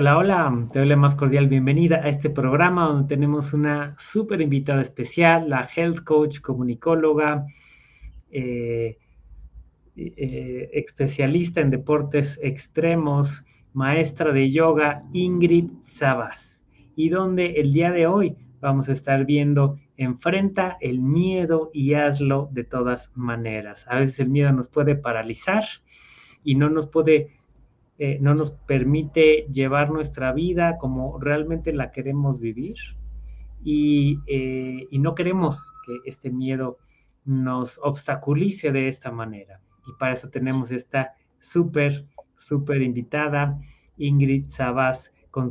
Hola, hola, te doy la más cordial bienvenida a este programa donde tenemos una súper invitada especial, la health coach, comunicóloga, eh, eh, especialista en deportes extremos, maestra de yoga, Ingrid Sabas. Y donde el día de hoy vamos a estar viendo enfrenta el miedo y hazlo de todas maneras. A veces el miedo nos puede paralizar y no nos puede eh, no nos permite llevar nuestra vida como realmente la queremos vivir y, eh, y, no queremos que este miedo nos obstaculice de esta manera. Y para eso tenemos esta súper, súper invitada, Ingrid Sabas,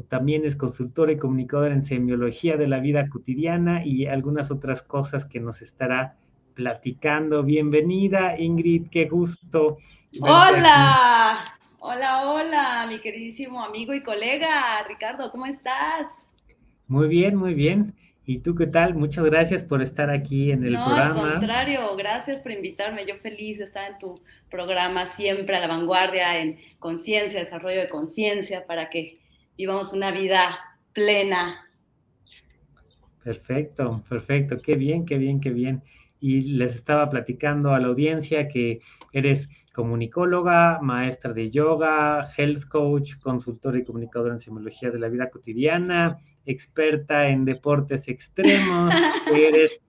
también es consultora y comunicadora en semiología de la vida cotidiana y algunas otras cosas que nos estará platicando. Bienvenida, Ingrid, qué gusto. Hola. Hola, hola, mi queridísimo amigo y colega Ricardo, ¿cómo estás? Muy bien, muy bien. ¿Y tú qué tal? Muchas gracias por estar aquí en el programa. No, al contrario, gracias por invitarme. Yo feliz de estar en tu programa siempre a la vanguardia en conciencia, desarrollo de conciencia para que vivamos una vida plena. Perfecto, perfecto. Qué bien, qué bien, qué bien y les estaba platicando a la audiencia que eres comunicóloga, maestra de yoga, health coach, consultora y comunicadora en simología de la vida cotidiana, experta en deportes extremos, eres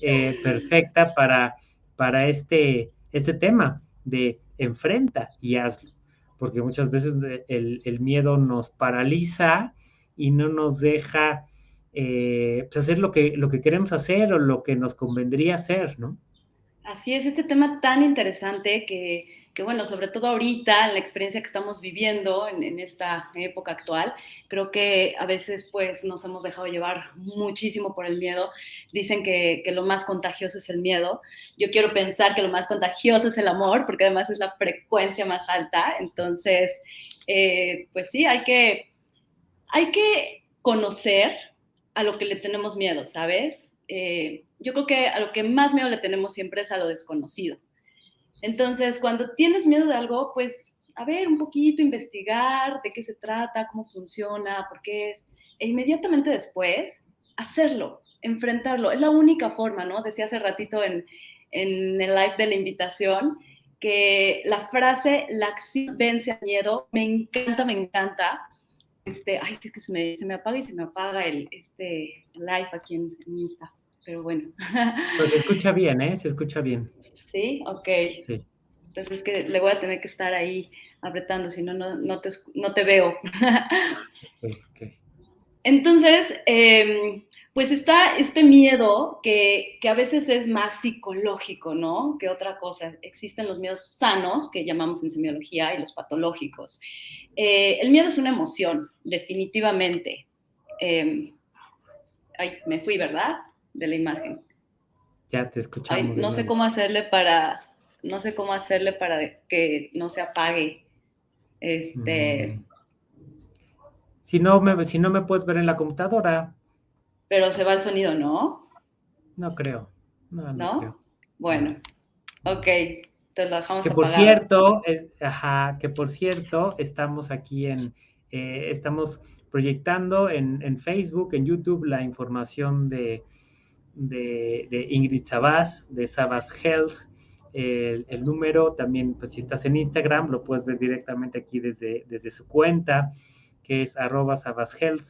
eh, perfecta para, para este, este tema de enfrenta y hazlo, porque muchas veces el, el miedo nos paraliza y no nos deja eh, pues hacer lo que, lo que queremos hacer o lo que nos convendría hacer, ¿no? Así es, este tema tan interesante que, que bueno, sobre todo ahorita, en la experiencia que estamos viviendo en, esta época actual, creo que a veces pues nos hemos dejado llevar muchísimo por el miedo. Dicen que, que lo más contagioso es el miedo. Yo quiero pensar que lo más contagioso es el amor, porque además es la frecuencia más alta. Entonces, eh, pues sí, hay que, hay que conocer a lo que le tenemos miedo, ¿sabes? Eh, yo creo que a lo que más miedo le tenemos siempre es a lo desconocido. Entonces, cuando tienes miedo de algo, pues, a ver, un poquito, investigar de qué se trata, cómo funciona, por qué es, e inmediatamente después, hacerlo, enfrentarlo. Es la única forma, ¿no? Decía hace ratito en, en el live de la invitación que la frase, la acción vence al miedo, me encanta, me encanta, este, ay, es que se me, se me, apaga y se me apaga el este, live aquí en, en, Insta, pero bueno. Pues se escucha bien, ¿eh? Se escucha bien. Sí, ok. Sí. Entonces es que le voy a tener que estar ahí apretando, si no, no, te, no te veo. Okay, okay. Entonces, eh, pues está este miedo que, que, a veces es más psicológico, ¿no? Que otra cosa. Existen los miedos sanos, que llamamos en semiología, y los patológicos. Eh, el miedo es una emoción, definitivamente. Eh, ay, me fui, ¿verdad? De la imagen. Ya te escuchamos. Ay, no sé cómo hacerle para, no sé cómo hacerle para que no se apague. Este. Mm. Si no me, si no me puedes ver en la computadora. Pero se va el sonido, ¿no? No creo. No, no, ¿No? Creo. Bueno, ok que por cierto, ajá, que por cierto, estamos aquí en, eh, estamos proyectando en, en, Facebook, en YouTube, la información de, de, de Ingrid Sabas, de Sabas Health. El, el, número también, pues si estás en Instagram, lo puedes ver directamente aquí desde, desde su cuenta, que es arroba Sabas Health,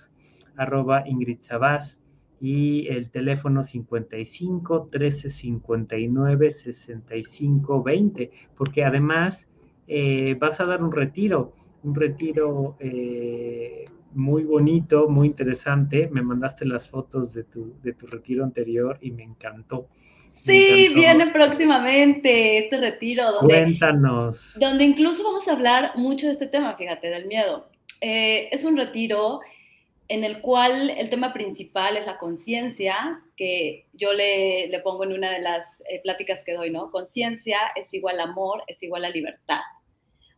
arroba Ingrid Sabas y el teléfono 55 13 59 65 20, porque además eh, vas a dar un retiro, un retiro eh, muy bonito, muy interesante. Me mandaste las fotos de tu, de tu retiro anterior y me encantó. Sí, viene próximamente este retiro. Donde, Cuéntanos. Donde incluso vamos a hablar mucho de este tema, fíjate, del miedo. Eh, es un retiro en el cual el tema principal es la conciencia, que yo le, le, pongo en una de las eh, pláticas que doy, ¿no? Conciencia es igual a amor, es igual a libertad.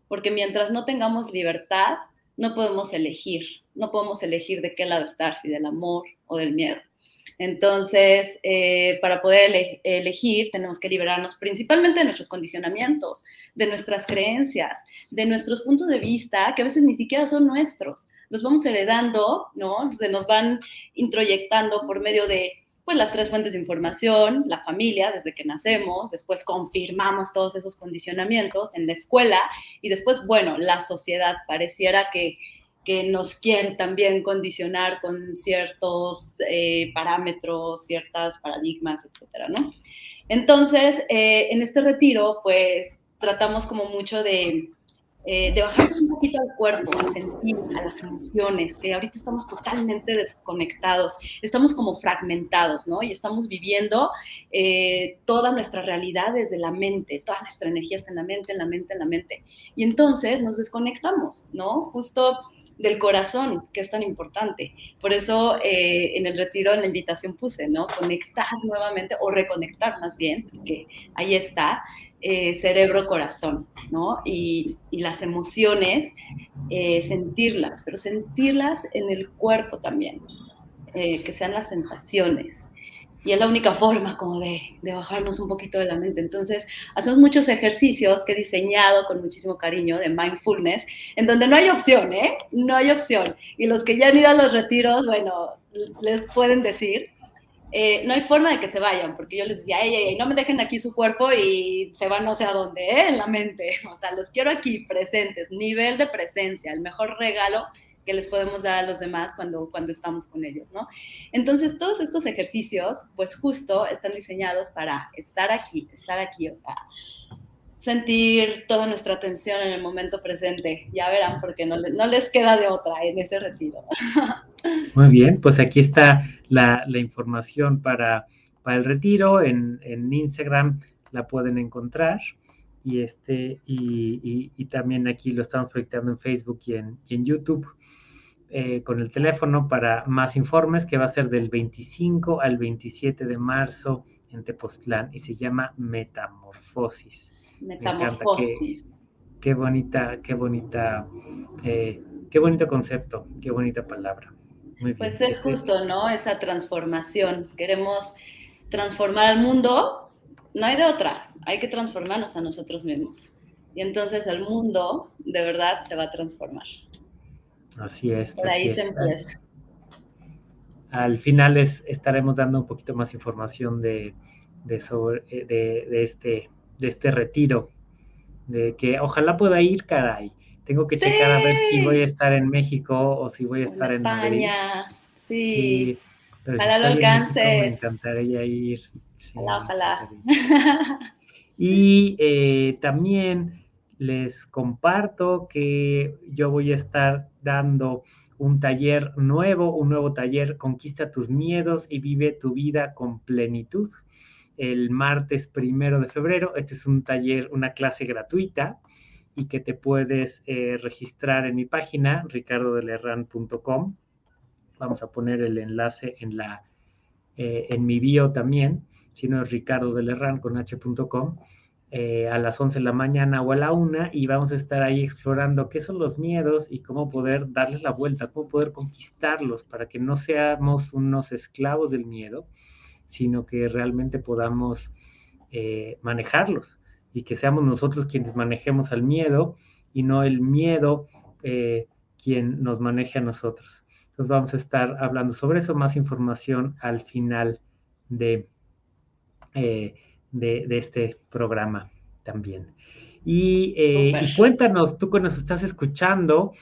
Porque mientras no tengamos libertad, no podemos elegir, no podemos elegir de qué lado estar, si del amor o del miedo. Entonces, eh, para poder elegir, tenemos que liberarnos principalmente de nuestros condicionamientos, de nuestras creencias, de nuestros puntos de vista, que a veces ni siquiera son nuestros. Los vamos heredando, ¿no? Se nos van introyectando por medio de pues las tres fuentes de información, la familia desde que nacemos, después confirmamos todos esos condicionamientos en la escuela y después, bueno, la sociedad pareciera que, que nos quiere también condicionar con ciertos eh, parámetros, ciertas paradigmas, etcétera, ¿no? Entonces, eh, en este retiro, pues tratamos como mucho de eh, de bajarnos un poquito al cuerpo, a sentir, a las emociones, que ahorita estamos totalmente desconectados, estamos como fragmentados, ¿no? Y estamos viviendo eh, toda nuestra realidad desde la mente, toda nuestra energía está en la mente, en la mente, en la mente. Y entonces nos desconectamos, ¿no? Justo del corazón, que es tan importante. Por eso eh, en el retiro, en la invitación puse, ¿no? Conectar nuevamente o reconectar más bien, porque ahí está, eh, cerebro-corazón, ¿no? Y, las emociones, eh, sentirlas, pero sentirlas en el cuerpo también, eh, que sean las sensaciones. Y es la única forma como de, de, bajarnos un poquito de la mente. Entonces, hacemos muchos ejercicios que he diseñado con muchísimo cariño de mindfulness, en donde no hay opción, ¿eh? No hay opción. Y los que ya han ido a los retiros, bueno, les pueden decir eh, no hay forma de que se vayan, porque yo les decía, ey, no me dejen aquí su cuerpo y se van no sé a dónde, ¿eh? en la mente. O sea, los quiero aquí presentes, nivel de presencia, el mejor regalo que les podemos dar a los demás cuando, cuando estamos con ellos, ¿no? Entonces, todos estos ejercicios, pues justo están diseñados para estar aquí, estar aquí, o sea, sentir toda nuestra atención en el momento presente. Ya verán, porque no, no les queda de otra en ese retiro. Muy bien, pues aquí está la, información para, el retiro. En, Instagram la pueden encontrar. Y, este, y, también aquí lo estamos proyectando en Facebook y en, en YouTube. Eh, con el teléfono para más informes, que va a ser del 25 al 27 de marzo en Tepoztlán y se llama Metamorfosis. Metamorfosis. Qué, bonita, qué bonita, eh, qué bonito concepto, qué bonita palabra. Pues es justo, ¿no? Esa transformación. Queremos transformar al mundo, no hay de otra, hay que transformarnos a nosotros mismos. Y entonces el mundo de verdad se va a transformar. Así es. Por ahí se empieza. Al final estaremos dando un poquito más información de, sobre, eh, de, este, de este retiro, de que ojalá pueda ir, caray tengo que checar a ver si voy a estar en México o si voy a estar en, España. Sí. ojalá lo alcances. me encantaría ir. ojalá, ojalá. Y eh, también les comparto que yo voy a estar dando un taller nuevo, un nuevo taller, Conquista tus miedos y vive tu vida con plenitud. El martes primero de febrero, este es un taller, una clase gratuita y que te puedes eh, registrar en mi página, ricardodelerran.com. Vamos a poner el enlace en, la, eh, en mi bio también, si no es ricardodelerran con h.com, eh, a las 11 de la mañana o a la 1 y vamos a estar ahí explorando qué son los miedos y cómo poder darles la vuelta, cómo poder conquistarlos para que no seamos unos esclavos del miedo, sino que realmente podamos manejarlos y que seamos nosotros quienes manejemos al miedo y no el miedo eh, quien nos maneje a nosotros. Entonces vamos a estar hablando sobre eso, más información al final de, eh, de, este programa también. Y, eh, y, cuéntanos, tú que nos estás escuchando,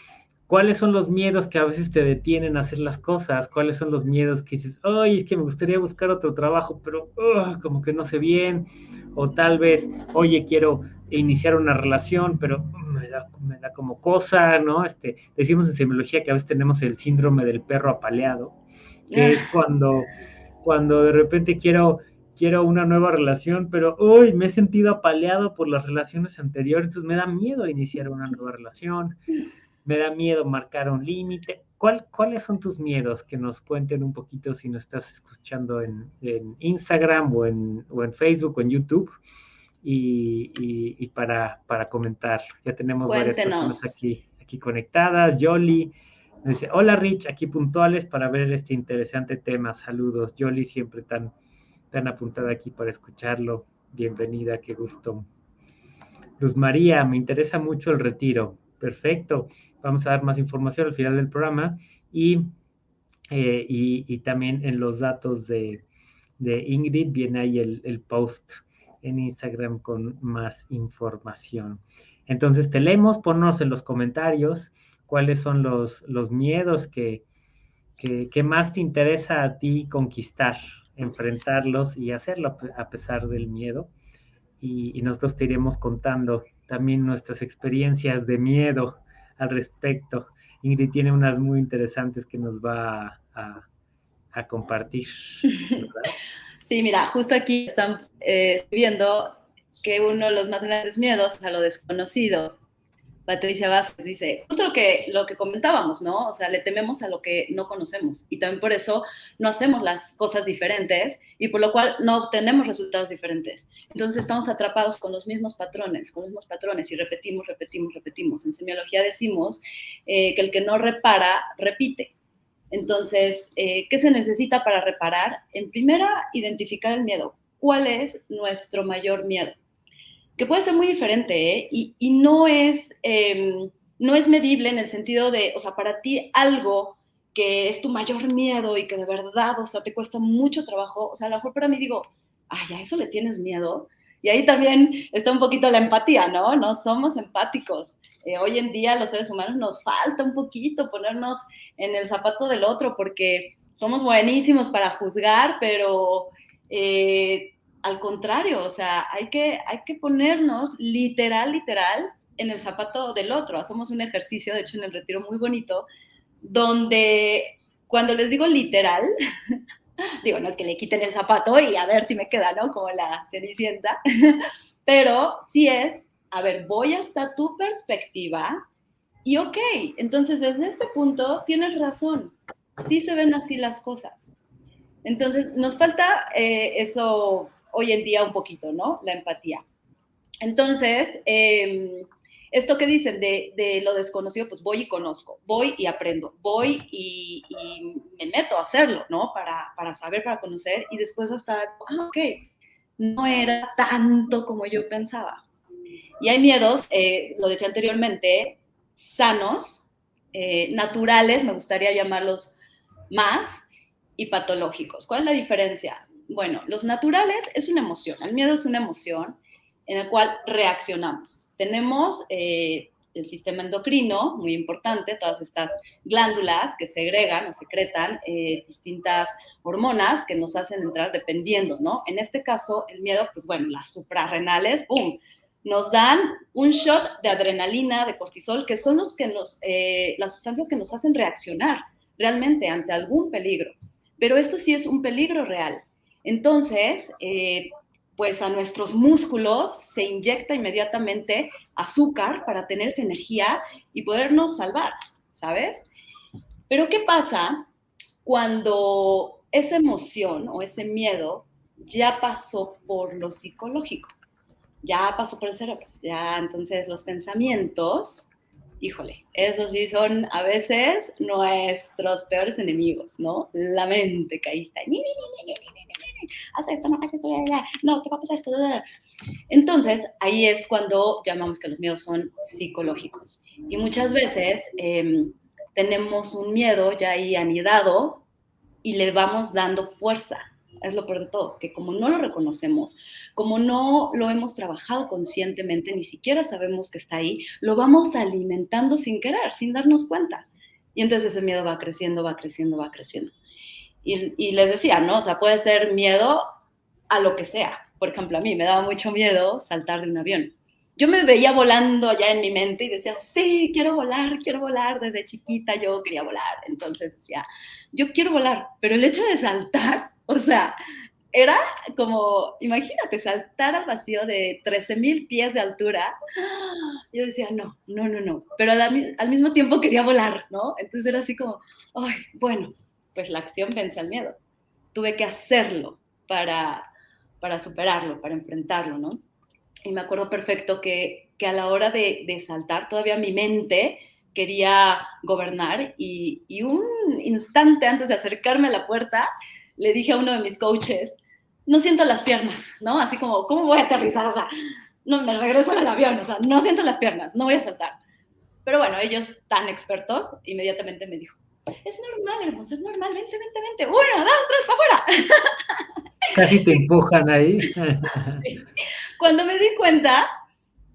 ¿Cuáles son los miedos que a veces te detienen a hacer las cosas? ¿Cuáles son los miedos que dices, ay, es que me gustaría buscar otro trabajo, pero como que no sé bien? O tal vez, oye, quiero iniciar una relación, pero me da, me da como cosa, ¿no? Este, decimos en semiología que a veces tenemos el síndrome del perro apaleado, que es cuando, cuando de repente quiero quiero una nueva relación, pero uy, me he sentido apaleado por las relaciones anteriores, entonces me da miedo iniciar una nueva relación me da miedo marcar un límite. ¿Cuáles son tus miedos? Que nos cuenten un poquito si nos estás escuchando en, Instagram o en, Facebook o en YouTube. Y, para, para, comentar. Ya tenemos varias personas aquí, aquí conectadas. Yoli, Dice, hola Rich, aquí puntuales para ver este interesante tema. Saludos. Yoli siempre tan, tan apuntada aquí para escucharlo. Bienvenida, qué gusto. Luz María, me interesa mucho el retiro. Perfecto. Vamos a dar más información al final del programa y, eh, y, también en los datos de, Ingrid viene ahí el, el, post en Instagram con más información. Entonces te leemos, ponnos en los comentarios cuáles son los, los miedos que, que, más te interesa a ti conquistar, enfrentarlos y hacerlo a pesar del miedo. Y, y nosotros te iremos contando también nuestras experiencias de miedo al respecto. Ingrid tiene unas muy interesantes que nos va a, compartir. Sí, mira, justo aquí están eh, viendo que uno de los más grandes miedos es a lo desconocido. Patricia Vázquez dice, justo lo que, lo que comentábamos, ¿no? O sea, le tememos a lo que no conocemos y también por eso no hacemos las cosas diferentes y por lo cual no obtenemos resultados diferentes. Entonces estamos atrapados con los mismos patrones, con los mismos patrones y repetimos, repetimos, repetimos. En semiología decimos eh, que el que no repara, repite. Entonces, eh, ¿qué se necesita para reparar? En primera, identificar el miedo. ¿Cuál es nuestro mayor miedo? Que puede ser muy diferente, ¿eh? y, no, es, em, no es medible en el sentido de, o sea, para ti algo que es tu mayor miedo y que de verdad, o sea, te cuesta mucho trabajo, o sea, a lo mejor para mí digo, ay, a eso le tienes miedo. Y ahí también está un poquito la empatía, ¿no? No somos empáticos. Eh, hoy en día los seres humanos nos falta un poquito ponernos en el zapato del otro porque somos buenísimos para juzgar, pero eh, al contrario, o sea, hay que, hay que ponernos literal, literal en el zapato del otro. Hacemos un ejercicio, de hecho, en el retiro muy bonito, donde cuando les digo literal, digo, no es que le quiten el zapato y a ver si me queda, ¿no? Como la cenicienta, pero sí es, a ver, voy hasta tu perspectiva y ok, entonces desde este punto tienes razón, sí se ven así las cosas. Entonces, nos falta eh, eso hoy en día un poquito, ¿no? La empatía. Entonces, em, esto que dicen de, lo desconocido, pues voy y conozco, voy y aprendo, voy y, me meto a hacerlo, ¿no? Para, para, saber, para conocer y después hasta, ah, ok, no era tanto como yo pensaba. Y hay miedos, eh, lo decía anteriormente, sanos, eh, naturales, me gustaría llamarlos más, y patológicos. ¿Cuál es la diferencia? Bueno, los naturales es una emoción, el miedo es una emoción en la cual reaccionamos. Tenemos eh, el sistema endocrino, muy importante, todas estas glándulas que segregan o secretan eh, distintas hormonas que nos hacen entrar dependiendo, ¿no? En este caso, el miedo, pues bueno, las suprarrenales, ¡pum! Nos dan un shot de adrenalina, de cortisol, que son los que nos, eh, las sustancias que nos hacen reaccionar realmente ante algún peligro. Pero esto sí es un peligro real. Entonces, eh, pues a nuestros músculos se inyecta inmediatamente azúcar para tener esa energía y podernos salvar, ¿sabes? Pero ¿qué pasa cuando esa emoción o ese miedo ya pasó por lo psicológico? Ya pasó por el cerebro. Ya entonces los pensamientos híjole, esos sí son a veces nuestros peores enemigos, ¿no? La mente caísta. Haz esto, no hagas esto, no, ¿qué va a pasar esto? Entonces, ahí es cuando llamamos que los miedos son psicológicos. Y muchas veces em, tenemos un miedo ya ahí anidado y le vamos dando fuerza es lo peor de todo, que como no lo reconocemos, como no lo hemos trabajado conscientemente, ni siquiera sabemos que está ahí, lo vamos alimentando sin querer, sin darnos cuenta. Y entonces ese miedo va creciendo, va creciendo, va creciendo. Y, les decía, ¿no? O sea, puede ser miedo a lo que sea. Por ejemplo, a mí me daba mucho miedo saltar de un avión. Yo me veía volando allá en mi mente y decía, sí, quiero volar, quiero volar. Desde chiquita yo quería volar. Entonces decía, yo quiero volar, pero el hecho de saltar o sea, era como, imagínate, saltar al vacío de 13 mil pies de altura. Yo decía, no, no, no, no. Pero al, mismo tiempo quería volar, ¿no? Entonces era así como, ay, bueno, pues la acción vence al miedo. Tuve que hacerlo para, para superarlo, para enfrentarlo, ¿no? Y me acuerdo perfecto que, que a la hora de, de saltar, todavía mi mente quería gobernar y, y, un instante antes de acercarme a la puerta, le dije a uno de mis coaches, no siento las piernas, ¿no? Así como, ¿cómo voy a aterrizar? O sea, no, me regreso al avión, o sea, no siento las piernas, no voy a saltar. Pero bueno, ellos tan expertos, inmediatamente me dijo, es normal, hermoso, es normal, vente, vente, vente, uno, dos, tres, para afuera. Casi te empujan ahí. Cuando me di cuenta,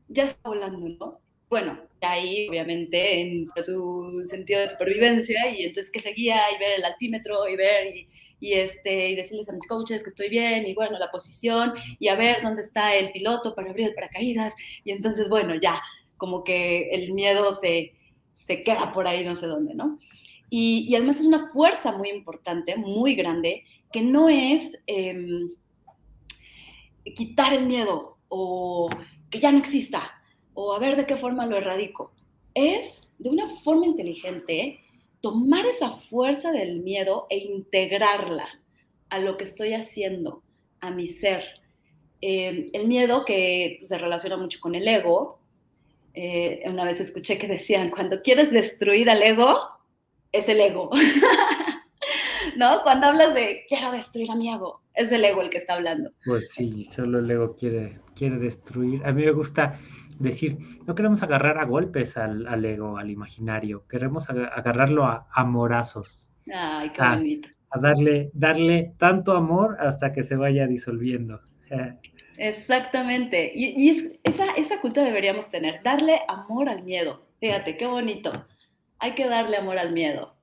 ya está volando, ¿no? Bueno, ahí obviamente en tu sentido de supervivencia y entonces que seguía y ver el altímetro y ver y, y, este, y decirles a mis coaches que estoy bien y bueno, la posición y a ver dónde está el piloto para abrir el paracaídas y entonces bueno, ya como que el miedo se, se queda por ahí no sé dónde, ¿no? Y, además es una fuerza muy importante, muy grande, que no es eh, quitar el miedo o que ya no exista o a ver de qué forma lo erradico. Es de una forma inteligente tomar esa fuerza del miedo e integrarla a lo que estoy haciendo, a mi ser. Eh, el miedo que se relaciona mucho con el ego. Eh, una vez escuché que decían, cuando quieres destruir al ego, es el ego. ¿No? Cuando hablas de quiero destruir a mi ego, es el ego el que está hablando. Pues sí, solo el ego quiere, quiere destruir. A mí me gusta decir, no queremos agarrar a golpes al, al ego, al imaginario, queremos agarrarlo a amorazos. Ay, qué bonito. A darle, darle tanto amor hasta que se vaya disolviendo. Exactamente. Y, y esa, esa cultura deberíamos tener, darle amor al miedo. Fíjate, qué bonito. Hay que darle amor al miedo.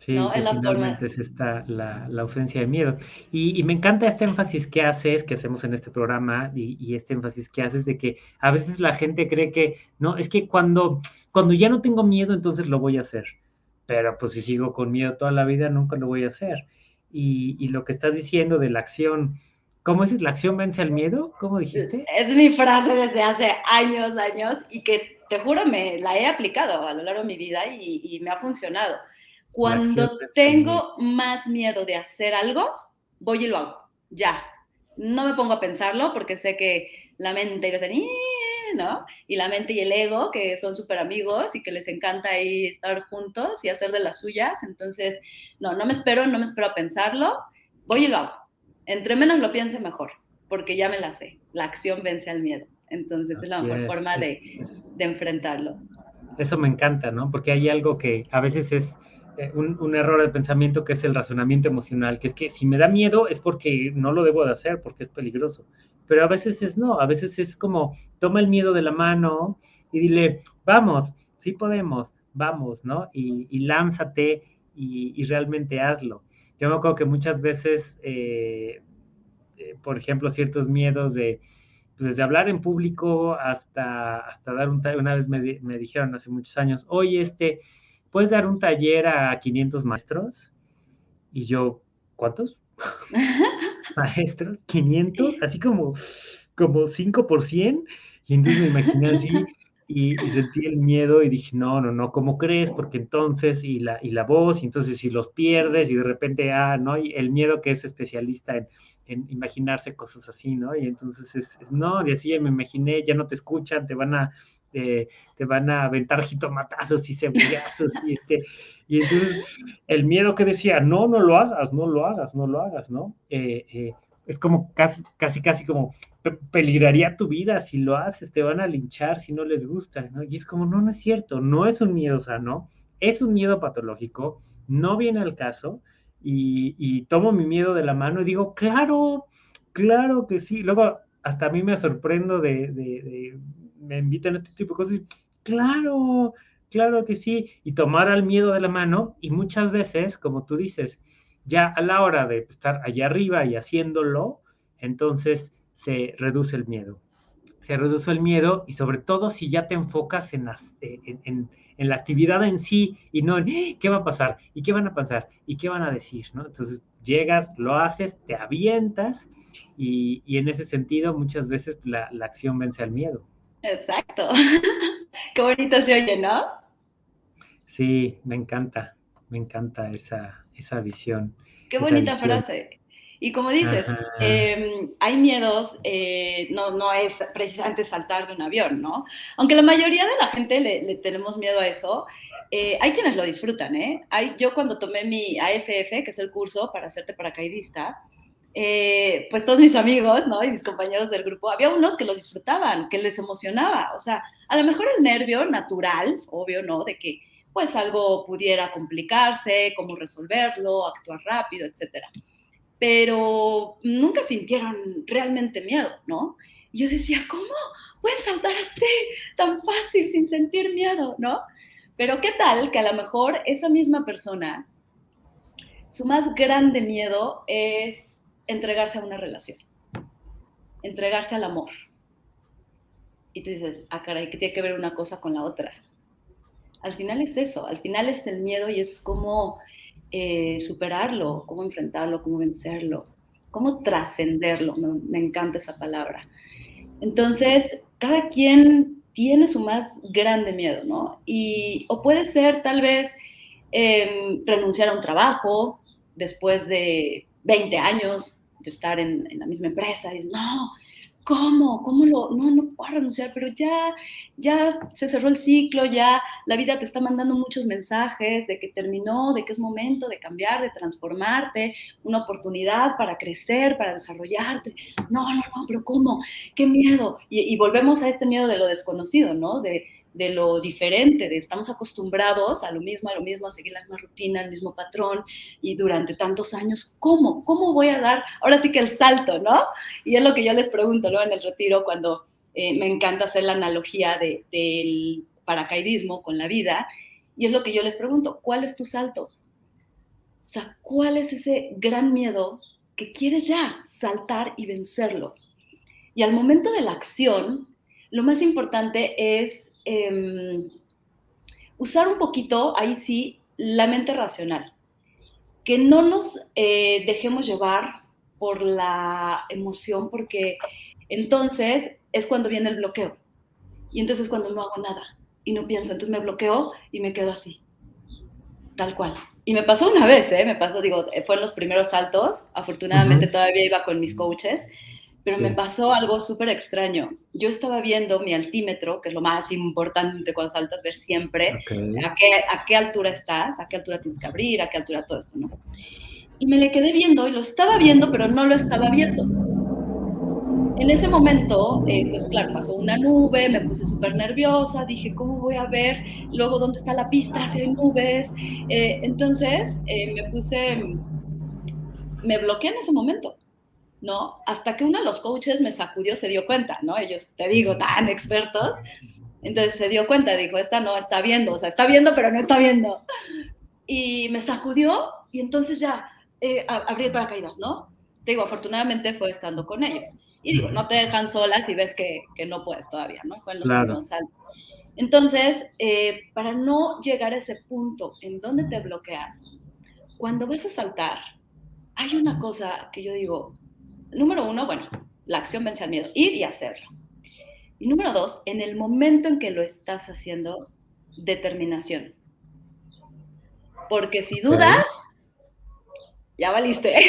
Sí, ¿no? es, la forma... es esta la, la, ausencia de miedo. Y, y, me encanta este énfasis que haces, que hacemos en este programa, y, y, este énfasis que haces de que a veces la gente cree que, no, es que cuando, cuando ya no tengo miedo, entonces lo voy a hacer. Pero pues si sigo con miedo toda la vida, nunca lo voy a hacer. Y, y lo que estás diciendo de la acción, ¿cómo es? ¿La acción vence al miedo? ¿Cómo dijiste? Es mi frase desde hace años, años, y que te juro, me la he aplicado a lo largo de mi vida y, y me ha funcionado cuando tengo más miedo de hacer algo, voy y lo hago, ya. No me pongo a pensarlo porque sé que la mente y decir, ¿no? Y la mente y el ego, que son súper amigos y que les encanta ahí estar juntos y hacer de las suyas. Entonces, no, no me espero, no me espero a pensarlo, voy y lo hago. Entre menos lo piense, mejor, porque ya me la sé. La acción vence al miedo. Entonces, Así es la mejor es, forma es, de, de enfrentarlo. Eso me encanta, ¿no? Porque hay algo que a veces es eh, un, un, error de pensamiento que es el razonamiento emocional, que es que si me da miedo es porque no lo debo de hacer, porque es peligroso. Pero a veces es no, a veces es como, toma el miedo de la mano y dile, vamos, sí podemos, vamos, ¿no? Y, y lánzate y, y, realmente hazlo. Yo me acuerdo que muchas veces, eh, eh, por ejemplo, ciertos miedos de, pues desde hablar en público hasta, hasta dar un, una vez me, me dijeron hace muchos años, oye, este, ¿puedes dar un taller a 500 maestros? Y yo, ¿cuántos? maestros, 500, así como, como 5 por 100. Y entonces me imaginé así y, sentí el miedo y dije, no, no, no, ¿cómo crees? Porque entonces, y la, y la voz, y entonces si los pierdes y de repente, ah, ¿no? Y el miedo que es especialista en, en imaginarse cosas así, ¿no? Y entonces es, es, no, y así me imaginé, ya no te escuchan, te van a, eh, te van a aventar jitomatazos y cebollazos y este, y entonces el miedo que decía, no, no lo hagas, no lo hagas, no lo hagas, ¿no? Eh, eh, es como casi, casi, casi como peligraría tu vida si lo haces, te van a linchar si no les gusta, ¿no? Y es como, no, no es cierto, no es un miedo sano, es un miedo patológico, no viene al caso, y, tomo mi miedo de la mano y digo, claro, claro que sí. Luego, hasta a mí me sorprendo de me invitan a este tipo de cosas, y, claro, claro que sí, y tomar al miedo de la mano, y muchas veces, como tú dices, ya a la hora de estar allá arriba y haciéndolo, entonces se reduce el miedo. Se reduce el miedo y sobre todo si ya te enfocas en, las, en, en, en la actividad en sí y no en ¡Ah! qué va a pasar y qué van a pasar y qué van a decir, ¿no? Entonces llegas, lo haces, te avientas y, y en ese sentido muchas veces la, la acción vence al miedo. Exacto. Qué bonito se oye, ¿no? Sí, me encanta, me encanta esa, esa visión. Qué bonita visión. frase. Y como dices, eh, hay miedos, eh, no, no es precisamente saltar de un avión, ¿no? Aunque la mayoría de la gente le, le tenemos miedo a eso, eh, hay quienes lo disfrutan, ¿eh? Hay, yo cuando tomé mi AFF, que es el curso para hacerte paracaidista, eh, pues todos mis amigos, ¿no? Y mis compañeros del grupo, había unos que lo disfrutaban, que les emocionaba. O sea, a lo mejor el nervio natural, obvio, ¿no? De que pues algo pudiera complicarse, cómo resolverlo, actuar rápido, etcétera. Pero nunca sintieron realmente miedo, ¿no? Y yo decía, ¿cómo pueden saltar así, tan fácil, sin sentir miedo, ¿no? Pero qué tal que a lo mejor esa misma persona, su más grande miedo es entregarse a una relación, entregarse al amor. Y tú dices, ah, caray, ¿qué tiene que ver una cosa con la otra? Al final es eso, al final es el miedo y es cómo eh, superarlo, cómo enfrentarlo, cómo vencerlo, cómo trascenderlo. Me, encanta esa palabra. Entonces, cada quien tiene su más grande miedo, ¿no? Y, o puede ser tal vez eh, renunciar a un trabajo después de 20 años de estar en, la misma empresa. Y dices, no, ¿cómo? ¿Cómo lo? No, no puedo renunciar, pero ya, ya se cerró el ciclo, ya la vida te está mandando muchos mensajes de que terminó, de que es momento de cambiar, de transformarte, una oportunidad para crecer, para desarrollarte. No, no, no, pero ¿cómo? ¿Qué miedo? Y, volvemos a este miedo de lo desconocido, ¿no? De, de lo diferente, de estamos acostumbrados a lo mismo, a lo mismo, a seguir la misma rutina, el mismo patrón, y durante tantos años, ¿cómo? ¿Cómo voy a dar ahora sí que el salto, no? Y es lo que yo les pregunto, ¿no? En el retiro, cuando eh, me encanta hacer la analogía de, del paracaidismo con la vida, y es lo que yo les pregunto, ¿cuál es tu salto? O sea, ¿cuál es ese gran miedo que quieres ya saltar y vencerlo? Y al momento de la acción, lo más importante es eh, usar un poquito, ahí sí, la mente racional. Que no nos eh, dejemos llevar por la emoción, porque entonces es cuando viene el bloqueo. Y entonces es cuando no hago nada y no pienso. Entonces me bloqueo y me quedo así, tal cual. Y me pasó una vez, ¿eh? Me pasó, digo, fue en los primeros saltos. Afortunadamente uh -huh. todavía iba con mis coaches pero sí. me pasó algo súper extraño. Yo estaba viendo mi altímetro, que es lo más importante cuando saltas, ver siempre okay. a, qué, a qué altura estás, a qué altura tienes que abrir, a qué altura todo esto, ¿no? Y me le quedé viendo y lo estaba viendo, pero no lo estaba viendo. En ese momento, eh, pues claro, pasó una nube, me puse súper nerviosa, dije, ¿cómo voy a ver luego dónde está la pista si hay nubes? Eh, entonces, eh, me puse, me bloqueé en ese momento ¿no? Hasta que uno de los coaches me sacudió, se dio cuenta, ¿no? Ellos, te digo, tan expertos. Entonces se dio cuenta, dijo, esta no está viendo, o sea, está viendo, pero no está viendo. Y me sacudió y entonces ya eh, abrí el paracaídas, ¿no? Te digo, afortunadamente fue estando con ellos. Y digo, no te dejan solas y ves que, que no puedes todavía, ¿no? Fue en los claro. primeros saltos. Entonces, eh, para no llegar a ese punto en donde te bloqueas, cuando vas a saltar, hay una cosa que yo digo, número uno, bueno, la acción vence al miedo, ir y hacerlo. Y número dos, en el momento en que lo estás haciendo, determinación. Porque si dudas, ya valiste.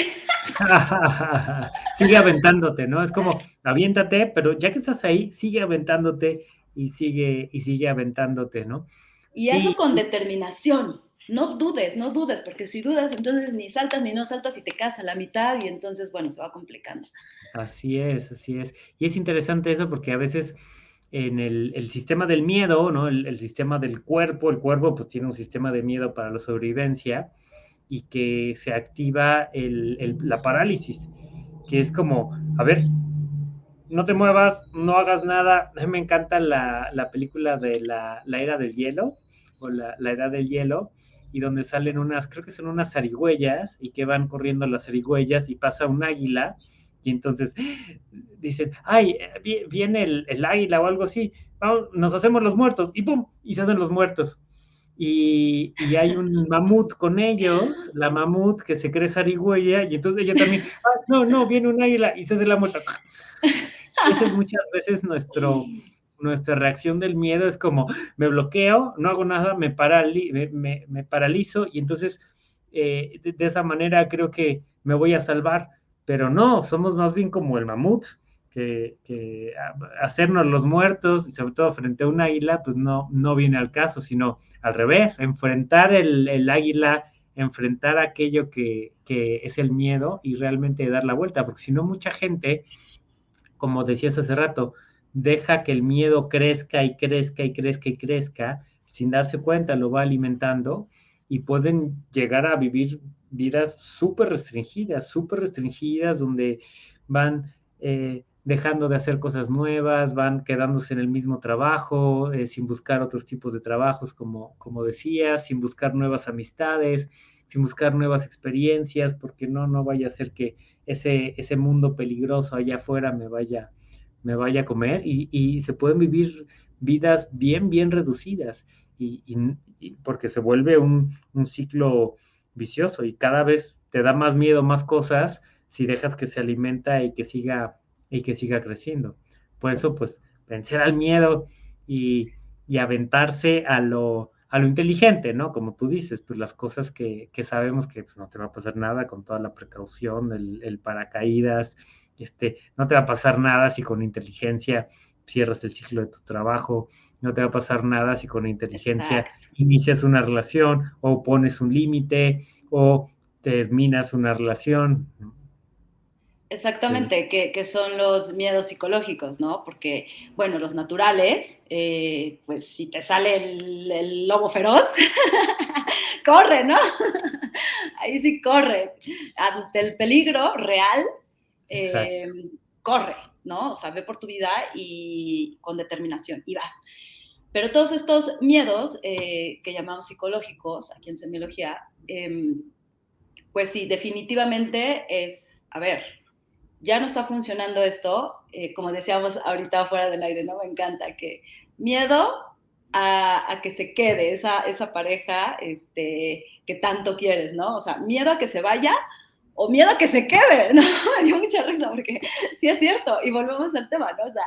sigue aventándote, ¿no? Es como, aviéntate, pero ya que estás ahí, sigue aventándote y sigue, y sigue aventándote, ¿no? Y hazlo sí. con determinación no dudes, no dudes, porque si dudas, entonces ni saltas ni no saltas y te quedas a la mitad y entonces, bueno, se va complicando. Así es, así es. Y es interesante eso porque a veces en el, el sistema del miedo, ¿no? El, sistema del cuerpo, el cuerpo pues tiene un sistema de miedo para la sobrevivencia y que se activa el, la parálisis, que es como, a ver, no te muevas, no hagas nada. Me encanta la, la película de la, la, era del hielo o la, la edad del hielo, y donde salen unas, creo que son unas zarigüeyas, y que van corriendo las zarigüeyas y pasa un águila, y entonces dicen, ay, viene el, el águila o algo así, vamos, nos hacemos los muertos, y pum, y se hacen los muertos. Y, y, hay un mamut con ellos, la mamut que se cree zarigüeya, y entonces ella también, ah, no, no, viene un águila y se hace la muerta. Ese es muchas veces nuestro, nuestra reacción del miedo es como, me bloqueo, no hago nada, me, me, paralizo y entonces eh, de, de, esa manera creo que me voy a salvar, pero no, somos más bien como el mamut, que, hacernos los muertos, y sobre todo frente a un águila, pues no, no viene al caso, sino al revés, enfrentar el, águila, enfrentar aquello que, que, es el miedo y realmente dar la vuelta, porque si no mucha gente, como decías hace rato, deja que el miedo crezca y crezca y crezca y crezca, sin darse cuenta lo va alimentando y pueden llegar a vivir vidas súper restringidas, súper restringidas, donde van eh, dejando de hacer cosas nuevas, van quedándose en el mismo trabajo, eh, sin buscar otros tipos de trabajos, como, como decía, sin buscar nuevas amistades, sin buscar nuevas experiencias, porque no, no vaya a ser que ese, ese mundo peligroso allá afuera me vaya, me vaya a comer y, y se pueden vivir vidas bien, bien reducidas y, y porque se vuelve un, un ciclo vicioso y cada vez te da más miedo, más cosas si dejas que se alimenta y que siga y que siga creciendo. Por eso, pues, vencer al miedo y, y aventarse a lo, a lo inteligente, ¿no? Como tú dices, pues las cosas que, que sabemos que pues, no te va a pasar nada con toda la precaución, el, el, paracaídas, este, no te va a pasar nada si con inteligencia cierras el ciclo de tu trabajo, no te va a pasar nada si con inteligencia Exacto. inicias una relación o pones un límite o terminas una relación. Exactamente, sí. que, son los miedos psicológicos, ¿no? Porque, bueno, los naturales, eh, pues si te sale el, el lobo feroz, corre, ¿no? Ahí sí corre. Ante el peligro real, eh, corre, ¿no? O sea, ve por tu vida y con determinación y vas. Pero todos estos miedos eh, que llamamos psicológicos aquí en semiología, eh, pues sí, definitivamente es, a ver, ya no está funcionando esto, eh, como decíamos ahorita fuera del aire, ¿no? Me encanta que miedo a, a, que se quede esa, esa pareja este, que tanto quieres, ¿no? O sea, miedo a que se vaya o miedo a que se quede, ¿no? Me dio mucha risa porque sí es cierto, y volvemos al tema, ¿no? O sea,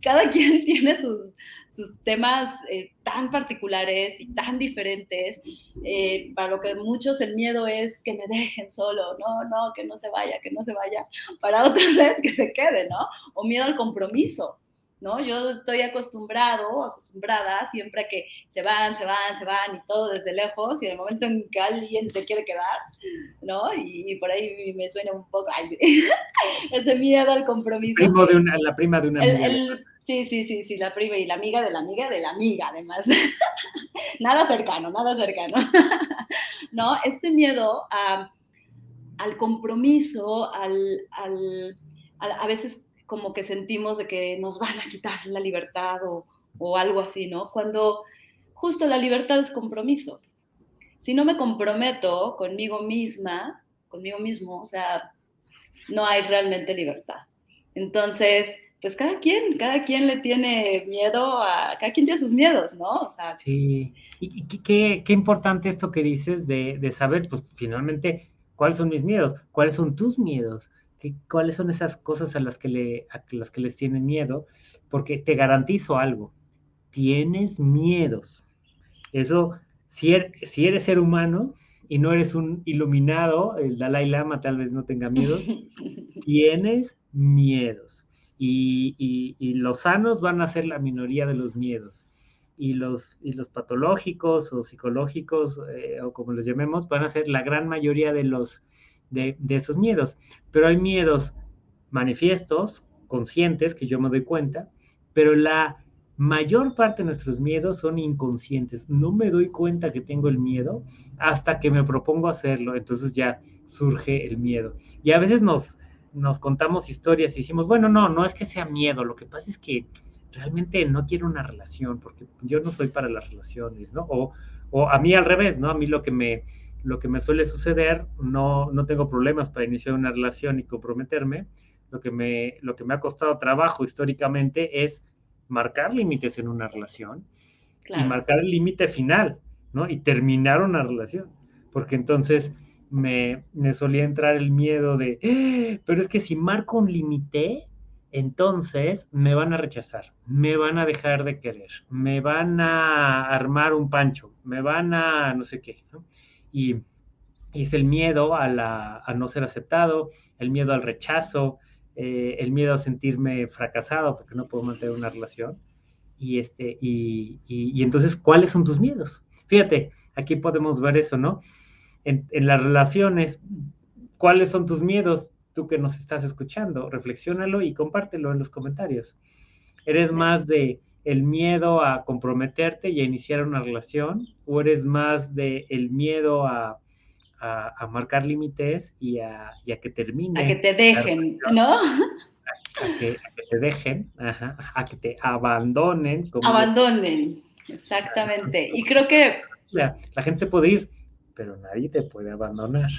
cada quien tiene sus, sus temas eh, tan particulares y tan diferentes, eh, para lo que muchos el miedo es que me dejen solo, no, no, que no se vaya, que no se vaya, para otros es que se quede, ¿no? O miedo al compromiso, ¿no? Yo estoy acostumbrado, acostumbrada siempre a que se van, se van, se van y todo desde lejos y en el momento en que alguien se quiere quedar, ¿no? Y, y por ahí me suena un poco ay, ese miedo al compromiso. Primo de una, la prima de una el, el, Sí, sí, sí, sí, la prima y la amiga de la amiga de la amiga, además. nada cercano, nada cercano. ¿No? Este miedo a, al compromiso, al, al, a, a veces como que sentimos de que nos van a quitar la libertad o, o algo así, ¿no? Cuando justo la libertad es compromiso. Si no me comprometo conmigo misma, conmigo mismo, o sea, no hay realmente libertad. Entonces, pues cada quien, cada quien le tiene miedo a, cada quien tiene sus miedos, ¿no? O sea, sí, y, qué, qué, importante esto que dices de, de, saber, pues finalmente, cuáles son mis miedos, cuáles son tus miedos, cuáles son esas cosas a las que, le, a las que les tienen miedo, porque te garantizo algo, tienes miedos. Eso, si, er, si eres ser humano y no eres un iluminado, el Dalai Lama tal vez no tenga miedos, tienes miedos. Y, y, y, los sanos van a ser la minoría de los miedos. Y los, y los patológicos o psicológicos, eh, o como los llamemos, van a ser la gran mayoría de los, de, esos miedos. Pero hay miedos manifiestos, conscientes, que yo me doy cuenta, pero la mayor parte de nuestros miedos son inconscientes. No me doy cuenta que tengo el miedo hasta que me propongo hacerlo, entonces ya surge el miedo. Y a veces nos, nos contamos historias y decimos, bueno, no, no es que sea miedo, lo que pasa es que realmente no quiero una relación, porque yo no soy para las relaciones, ¿no? O, o a mí al revés, ¿no? A mí lo que me, lo que me suele suceder, no, no tengo problemas para iniciar una relación y comprometerme. Lo que, me, lo que me ha costado trabajo históricamente es marcar límites en una relación claro. y marcar el límite final, ¿no? Y terminar una relación. Porque entonces me, me solía entrar el miedo de, eh, pero es que si marco un límite, entonces me van a rechazar, me van a dejar de querer, me van a armar un pancho, me van a no sé qué, ¿no? Y, y es el miedo a, la, a no ser aceptado, el miedo al rechazo, eh, el miedo a sentirme fracasado porque no puedo mantener una relación. Y, este, y, y, entonces, ¿cuáles son tus miedos? Fíjate, aquí podemos ver eso, ¿no? En, en, las relaciones, ¿cuáles son tus miedos? Tú que nos estás escuchando, reflexiónalo y compártelo en los comentarios. ¿Eres más de el miedo a comprometerte y a iniciar una relación? ¿O eres más de el miedo a a, marcar límites y a, que termine. A que te dejen, ¿no? A, que, te dejen, a que te abandonen. abandonen, exactamente. Y creo que... La, la gente se puede ir, pero nadie te puede abandonar.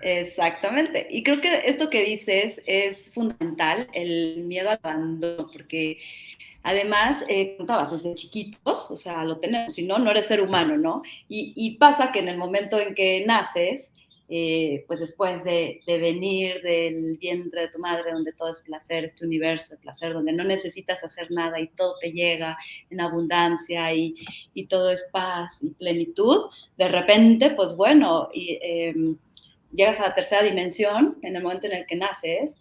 Exactamente. Y creo que esto que dices es fundamental, el miedo al abandono, porque Además, eh, contabas desde chiquitos, o sea, lo tenemos, si no, no eres ser humano, ¿no? Y, pasa que en el momento en que naces, eh, pues después de, venir del vientre de tu madre, donde todo es placer, este universo de placer, donde no necesitas hacer nada y todo te llega en abundancia y, todo es paz y plenitud, de repente, pues bueno, y, em, llegas a la tercera dimensión en el momento en el que naces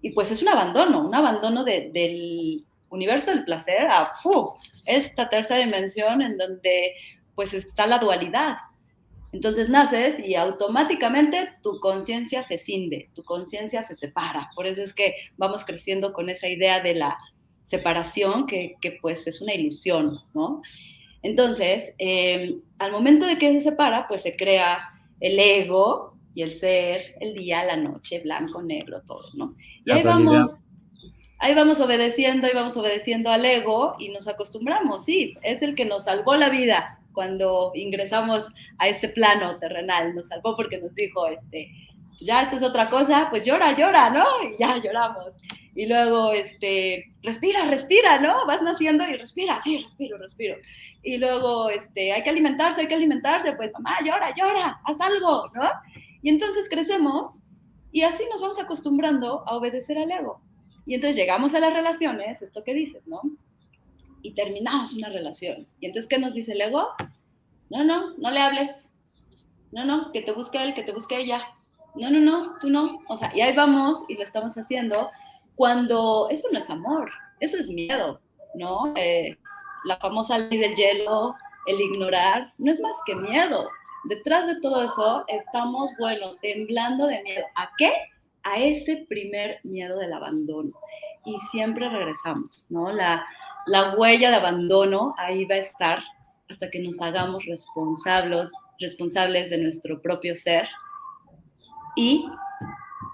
y pues es un abandono, un abandono del universo del placer a esta tercera dimensión en donde pues está la dualidad. Entonces naces y automáticamente tu conciencia se cinde, tu conciencia se separa. Por eso es que vamos creciendo con esa idea de la separación que, pues es una ilusión, ¿no? Entonces, em, al momento de que se separa, pues se crea el ego y el ser, el día, la noche, blanco, negro, todo, ¿no? Y ahí vamos ahí vamos obedeciendo, ahí vamos obedeciendo al ego y nos acostumbramos, sí, es el que nos salvó la vida cuando ingresamos a este plano terrenal, nos salvó porque nos dijo, este, pues ya esto es otra cosa, pues llora, llora, ¿no? Y ya lloramos. Y luego, este, respira, respira, ¿no? Vas naciendo y respira, sí, respiro, respiro. Y luego, este, hay que alimentarse, hay que alimentarse, pues mamá, llora, llora, haz algo, ¿no? Y entonces crecemos y así nos vamos acostumbrando a obedecer al ego. Y entonces llegamos a las relaciones, esto que dices, ¿no? Y terminamos una relación. Y entonces, ¿qué nos dice el ego? No, no, no le hables. No, no, que te busque él, que te busque ella. No, no, no, tú no. O sea, y ahí vamos y lo estamos haciendo cuando eso no es amor, eso es miedo, ¿no? Eh, la famosa ley del hielo, el ignorar, no es más que miedo. Detrás de todo eso estamos, bueno, temblando de miedo. ¿A qué? A ese primer miedo del abandono. Y siempre regresamos, ¿no? La, la huella de abandono ahí va a estar hasta que nos hagamos responsables, responsables de nuestro propio ser y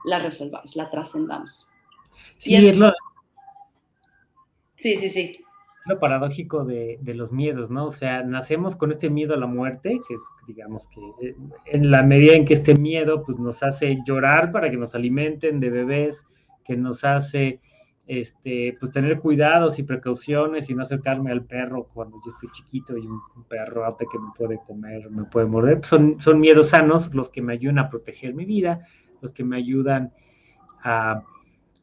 la resolvamos, la trascendamos. Sí, es, lo... sí, sí, sí lo paradójico de, los miedos, ¿no? O sea, nacemos con este miedo a la muerte, que es, digamos que eh, en la medida en que este miedo, pues nos hace llorar para que nos alimenten de bebés, que nos hace, este, pues tener cuidados y precauciones y no acercarme al perro cuando yo estoy chiquito y un, perro alto que me puede comer, me puede morder. Son, son miedos sanos los que me ayudan a proteger mi vida, los que me ayudan a,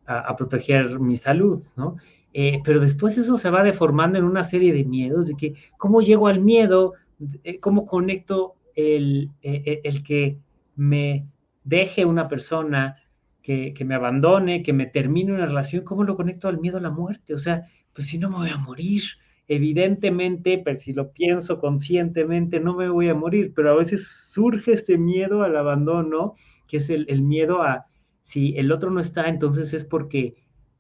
a proteger mi salud, ¿no? Eh, pero después eso se va deformando en una serie de miedos, de que cómo llego al miedo, eh, cómo conecto el, eh, el, que me deje una persona, que, que, me abandone, que me termine una relación, cómo lo conecto al miedo a la muerte. O sea, pues si no me voy a morir, evidentemente, pero si lo pienso conscientemente, no me voy a morir, pero a veces surge este miedo al abandono, que es el, el miedo a, si el otro no está, entonces es porque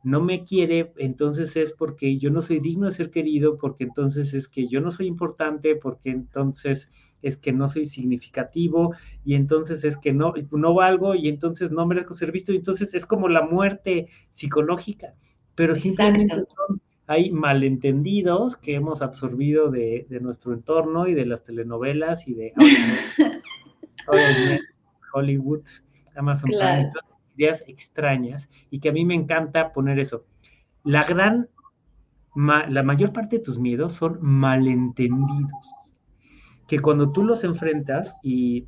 no me quiere, entonces es porque yo no soy digno de ser querido, porque entonces es que yo no soy importante, porque entonces es que no soy significativo, y entonces es que no, no valgo, y entonces no merezco ser visto, y entonces es como la muerte psicológica, pero simplemente hay malentendidos que hemos absorbido de, nuestro entorno y de las telenovelas y de Hollywood, Amazon Prime, ideas extrañas y que a mí me encanta poner eso. La gran, la mayor parte de tus miedos son malentendidos, que cuando tú los enfrentas y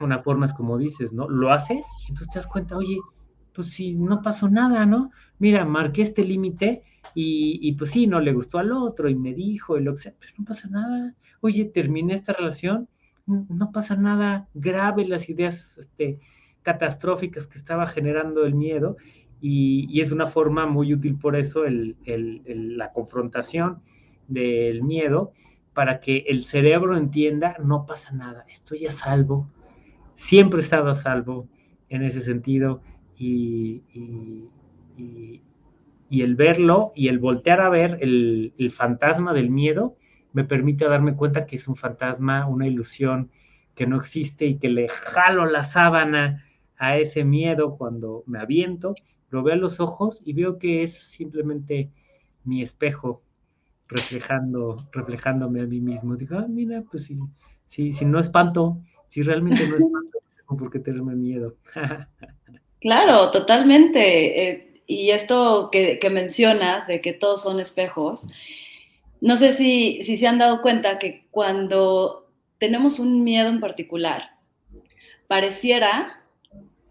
una forma es como dices, ¿no? Lo haces y entonces te das cuenta, oye, pues si no pasó nada, ¿no? Mira, marqué este límite y, y, pues sí, no le gustó al otro y me dijo y lo que sea, pero no pasa nada. Oye, terminé esta relación, no pasa nada grave, las ideas este, catastróficas que estaba generando el miedo, y, es una forma muy útil por eso la confrontación del miedo, para que el cerebro entienda, no pasa nada, estoy a salvo, siempre he estado a salvo en ese sentido, y, el verlo y el voltear a ver el, el fantasma del miedo, me permite darme cuenta que es un fantasma, una ilusión que no existe y que le jalo la sábana a ese miedo cuando me aviento, lo veo a los ojos y veo que es simplemente mi espejo reflejando, reflejándome a mí mismo. Digo, ah, mira, pues si, si, si no espanto, si realmente no espanto, tengo por qué tenerme miedo. claro, totalmente. Eh, y esto que, que, mencionas, de que todos son espejos, no sé si, si se han dado cuenta que cuando tenemos un miedo en particular, pareciera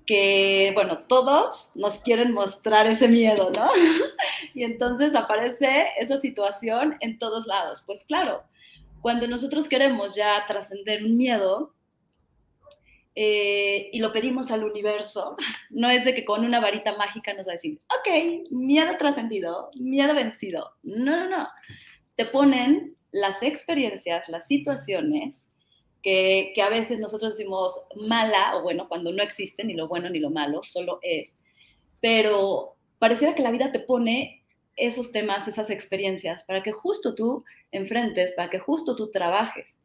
que, bueno, todos nos quieren mostrar ese miedo, ¿no? y entonces aparece esa situación en todos lados. Pues claro, cuando nosotros queremos ya trascender un miedo eh, y lo pedimos al universo, no es de que con una varita mágica nos va a decir, ok, miedo trascendido, miedo vencido. No, no, no. Te ponen las experiencias, las situaciones que, a veces nosotros decimos mala, o bueno, cuando no existe ni lo bueno ni lo malo, solo es. Pero pareciera que la vida te pone esos temas, esas experiencias, para que justo tú enfrentes, para que justo tú trabajes.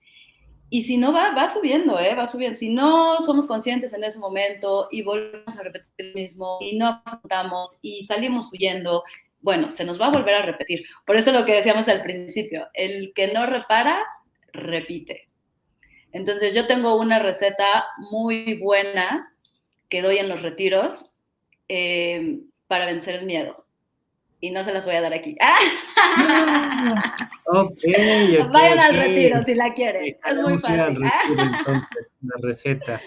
Y si no va, va subiendo, ¿eh? va subiendo. Si no somos conscientes en ese momento y volvemos a repetir lo mismo y no afrontamos y salimos huyendo, bueno, se nos va a volver a repetir. Por eso lo que decíamos al principio, el que no repara, repite. Entonces yo tengo una receta muy buena que doy en los retiros eh, para vencer el miedo. Y no se las voy a dar aquí. Vayan al retiro si la quieren. es muy fácil. la receta.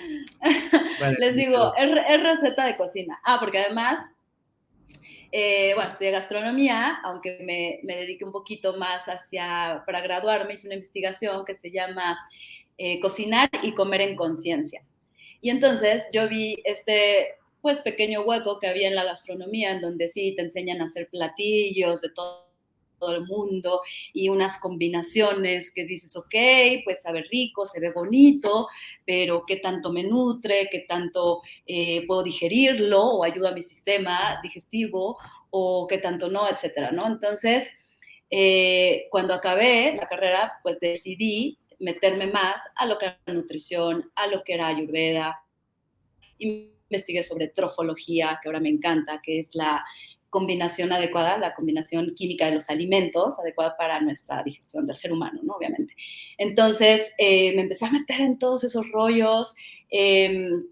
Les digo, es, receta de cocina. Ah, porque además, eh, bueno, estudié gastronomía, aunque me, me dediqué un poquito más hacia, para graduarme, hice una investigación que se llama eh, cocinar y comer en conciencia. Y entonces yo vi este pues pequeño hueco que había en la gastronomía, en donde sí te enseñan a hacer platillos de todo, el mundo y unas combinaciones que dices, ok, pues sabe rico, se ve bonito, pero qué tanto me nutre, qué tanto eh, puedo digerirlo o ayuda a mi sistema digestivo o qué tanto no, etcétera, ¿no? Entonces, eh, cuando acabé la carrera, pues decidí meterme más a lo que era nutrición, a lo que era ayurveda. Investigué sobre trofología, que ahora me encanta, que es la combinación adecuada, la combinación química de los alimentos adecuada para nuestra digestión del ser humano, ¿no? Obviamente. Entonces, eh, me empecé a meter en todos esos rollos. Em,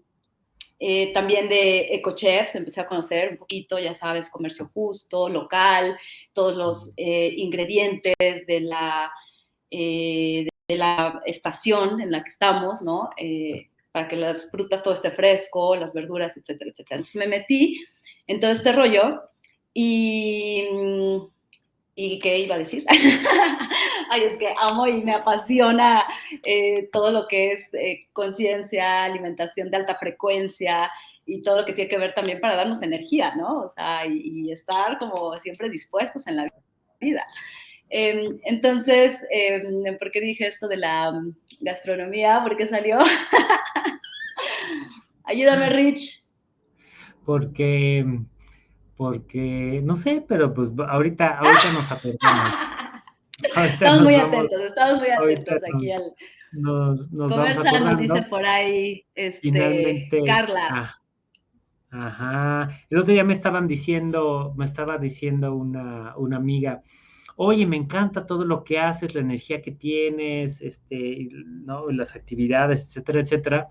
eh, también de ecochefs, empecé a conocer un poquito, ya sabes, comercio justo, local, todos los eh, ingredientes de la, de la estación en la que estamos, ¿no? Eh, para que las frutas todo esté fresco, las verduras, etcétera, etcétera. Entonces me metí en todo este rollo y... ¿Y qué iba a decir? Ay, es que amo y me apasiona eh, todo lo que es eh, conciencia, alimentación de alta frecuencia y todo lo que tiene que ver también para darnos energía, ¿no? O sea, y estar como siempre dispuestos en la vida. Em, entonces, em, ¿por qué dije esto de la mm, gastronomía? ¿Por qué salió? Ayúdame, Rich. Porque, porque, no sé, pero pues ahorita, ahorita nos apretamos. estamos muy atentos, estamos muy atentos aquí al... Nos, nos conversando, dice por ahí este, Carla. Ah, ajá. El otro día me estaban diciendo, me estaba diciendo una, una amiga, oye, me encanta todo lo que haces, la energía que tienes, este, ¿no? las actividades, etcétera, etcétera.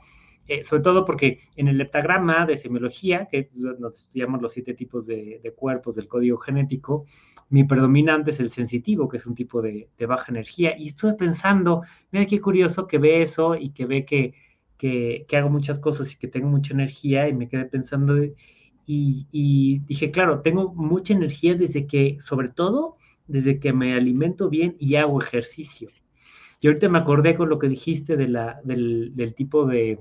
Eh, sobre todo porque en el leptagrama de semiología, que estudiamos los siete tipos de, cuerpos del código genético, mi predominante es el sensitivo, que es un tipo de, baja energía. Y estuve pensando, mira qué curioso que ve eso y que ve que, que, hago muchas cosas y que tengo mucha energía y me quedé pensando y, y dije, claro, tengo mucha energía desde que, sobre todo, desde que me alimento bien y hago ejercicio. Y ahorita me acordé con lo que dijiste de del, del tipo de,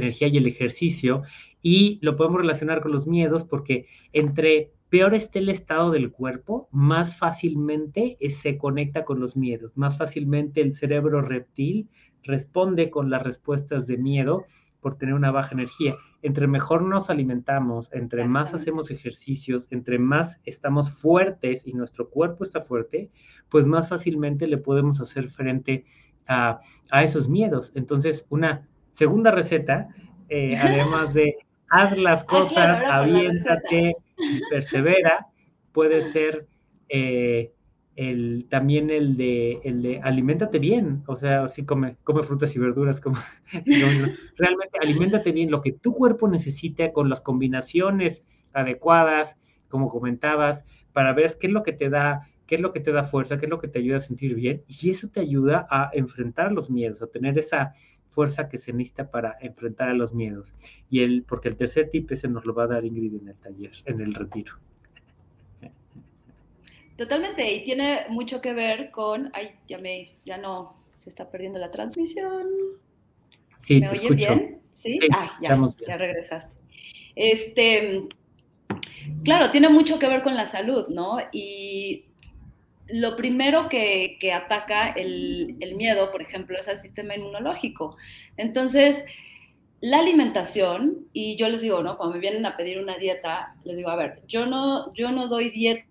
energía y el ejercicio, y lo podemos relacionar con los miedos porque entre peor esté el estado del cuerpo, más fácilmente se conecta con los miedos, más fácilmente el cerebro reptil responde con las respuestas de miedo por tener una baja energía. Entre mejor nos alimentamos, entre más hacemos ejercicios, entre más estamos fuertes y nuestro cuerpo está fuerte, pues más fácilmente le podemos hacer frente a, a esos miedos. Entonces, una segunda receta, eh, además de haz las cosas, aviéntate y persevera, puede ser eh, el, también el de, el de aliméntate bien, o sea, si come, come frutas y verduras, como, realmente aliméntate bien, lo que tu cuerpo necesita con las combinaciones adecuadas, como comentabas, para ver qué es lo que te da qué es lo que te da fuerza, qué es lo que te ayuda a sentir bien, y eso te ayuda a enfrentar los miedos, a tener esa fuerza que se necesita para enfrentar a los miedos. Y el, porque el tercer tip ese nos lo va a dar Ingrid en el taller, en el retiro. Totalmente, y tiene mucho que ver con, ay, ya me, ya no, se está perdiendo la transmisión. Sí, ¿Me te escucho. bien? Sí, ah, ya, ya regresaste. Este, claro, tiene mucho que ver con la salud, ¿no? Y lo primero que, ataca el, miedo, por ejemplo, es al sistema inmunológico. Entonces, la alimentación, y yo les digo, ¿no? Cuando me vienen a pedir una dieta, les digo, a ver, yo no, yo no doy dieta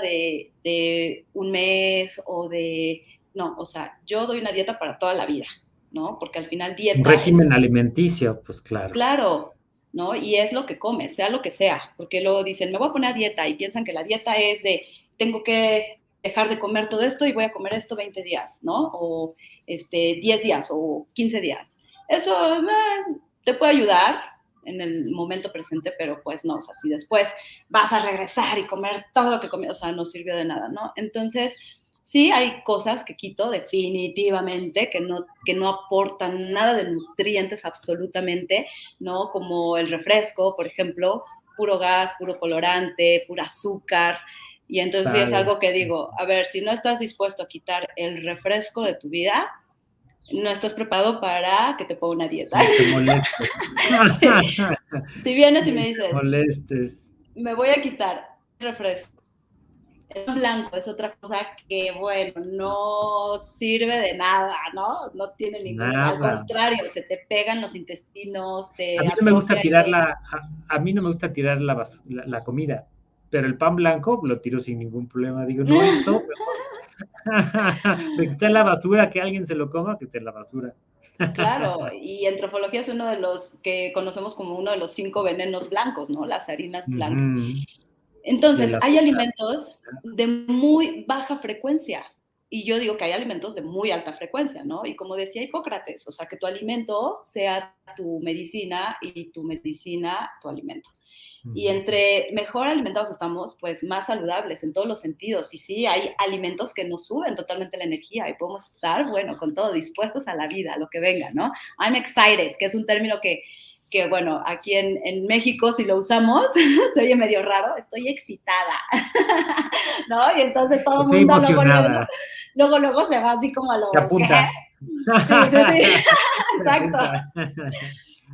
de, de un mes o de, no, o sea, yo doy una dieta para toda la vida, ¿no? Porque al final dieta... Un régimen alimenticio, pues claro. Claro, ¿no? Y es lo que comes, sea lo que sea, porque luego dicen, me voy a poner a dieta y piensan que la dieta es de, tengo que dejar de comer todo esto y voy a comer esto 20 días, ¿no? O este, 10 días o 15 días. Eso eh, te puede ayudar en el momento presente, pero pues no, o sea, si después vas a regresar y comer todo lo que comí, o sea, no sirvió de nada, ¿no? Entonces, sí hay cosas que quito definitivamente, que no, que no aportan nada de nutrientes absolutamente, ¿no? Como el refresco, por ejemplo, puro gas, puro colorante, puro azúcar, y entonces es algo que digo, a ver, si no estás dispuesto a quitar el refresco de tu vida, no estás preparado para que te ponga una dieta. te molestes. Si vienes y me dices, molestes. me voy a quitar refresco. El blanco es otra cosa que, bueno, no sirve de nada, ¿no? No tiene ningún... Al contrario, se te pegan los intestinos, te... A mí no me gusta tirar la... A, mí no me gusta tirar la, la comida pero el pan blanco lo tiro sin ningún problema. Digo, no, esto, de que esté en la basura, que alguien se lo coma, que esté en la basura. Claro, y entrofología es uno de los que conocemos como uno de los cinco venenos blancos, ¿no? Las harinas blancas. Entonces, hay alimentos de muy baja frecuencia. Y yo digo que hay alimentos de muy alta frecuencia, ¿no? Y como decía Hipócrates, o sea, que tu alimento sea tu medicina y tu medicina tu alimento. Y entre mejor alimentados estamos, pues más saludables en todos los sentidos. Y sí, hay alimentos que nos suben totalmente la energía y podemos estar, bueno, con todo, dispuestos a la vida, a lo que venga, ¿no? I'm excited, que es un término que, que bueno, aquí en, en México si lo usamos, se oye medio raro, estoy excitada, ¿no? Y entonces todo el mundo luego, luego, luego, se va así como a lo... Se apunta. Sí, sí, sí, exacto.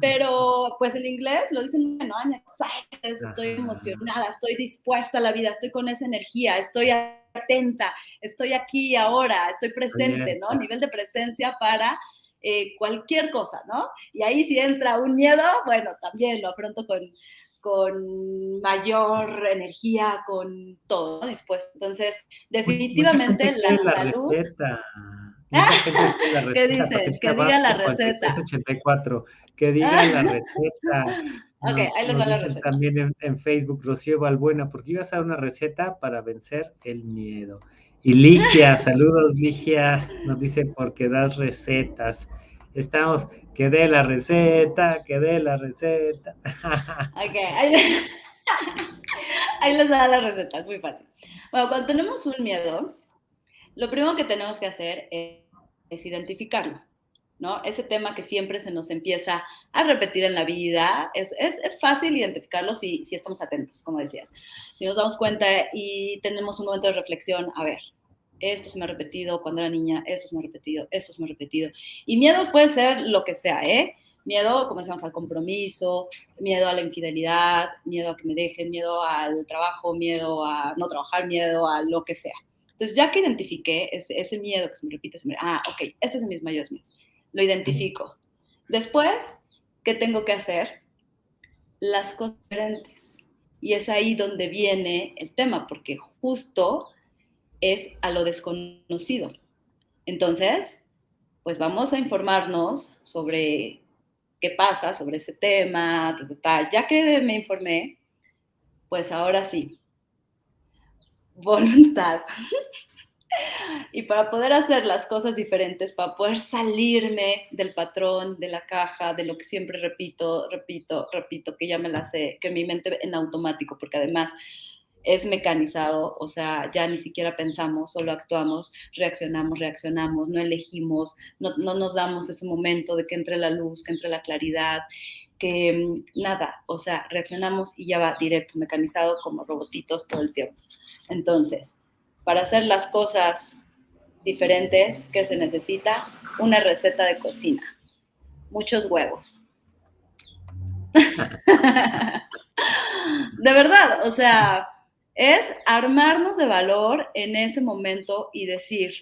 Pero pues en inglés lo dicen, bueno, I'm excited, estoy emocionada, estoy dispuesta a la vida, estoy con esa energía, estoy atenta, estoy aquí ahora, estoy presente, ¿no? Nivel de presencia para eh, cualquier cosa, ¿no? Y ahí si entra un miedo, bueno, también lo afronto con, con mayor energía, con todo dispuesto. Entonces, definitivamente la, salud... ¿Qué dices? Que diga la receta. 84 que digan la receta. ok, ahí les va la receta. También en, Facebook, Rocío Valbuena, porque ibas a dar una receta para vencer el miedo. Y Ligia, saludos Ligia, nos dice porque das recetas. Estamos, que dé la receta, que dé la receta. ok, ahí les, va la receta, es muy fácil. Bueno, cuando tenemos un miedo, lo primero que tenemos que hacer es identificarlo. ¿No? Ese tema que siempre se nos empieza a repetir en la vida, es, fácil identificarlo si, estamos atentos, como decías. Si nos damos cuenta y tenemos un momento de reflexión, a ver, esto se me ha repetido cuando era niña, esto se me ha repetido, esto se me ha repetido. Y miedos puede ser lo que sea, ¿eh? Miedo, como decíamos, al compromiso, miedo a la infidelidad, miedo a que me dejen, miedo al trabajo, miedo a no trabajar, miedo a lo que sea. Entonces, ya que identifiqué ese, ese miedo que se me repite, se ah, ok, este es mis mayores miedos. Lo identifico. Después, ¿qué tengo que hacer? Las cosas diferentes. Y es ahí donde viene el tema, porque justo es a lo desconocido. Entonces, pues vamos a informarnos sobre qué pasa, sobre ese tema, ya que me informé, pues ahora sí, voluntad. y para poder hacer las cosas diferentes, para poder salirme del patrón, de la caja, de lo que siempre repito, repito, repito, que ya me la sé, que mi mente en automático, porque además es mecanizado, o sea, ya ni siquiera pensamos, solo actuamos, reaccionamos, reaccionamos, no elegimos, no, nos damos ese momento de que entre la luz, que entre la claridad, que mm, nada, o sea, reaccionamos y ya va directo, mecanizado como robotitos todo el tiempo. Entonces, para hacer las cosas diferentes, ¿qué se necesita? Una receta de cocina, muchos huevos. de verdad, o sea, es armarnos de valor en ese momento y decir,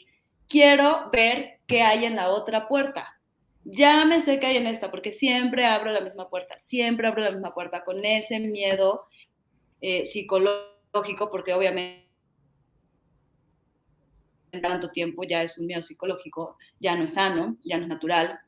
quiero ver qué hay en la otra puerta. Ya me sé qué hay en esta, porque siempre abro la misma puerta, siempre abro la misma puerta con ese miedo eh, psicológico, porque obviamente en tanto tiempo ya es un miedo psicológico, ya no es sano, ya no es natural,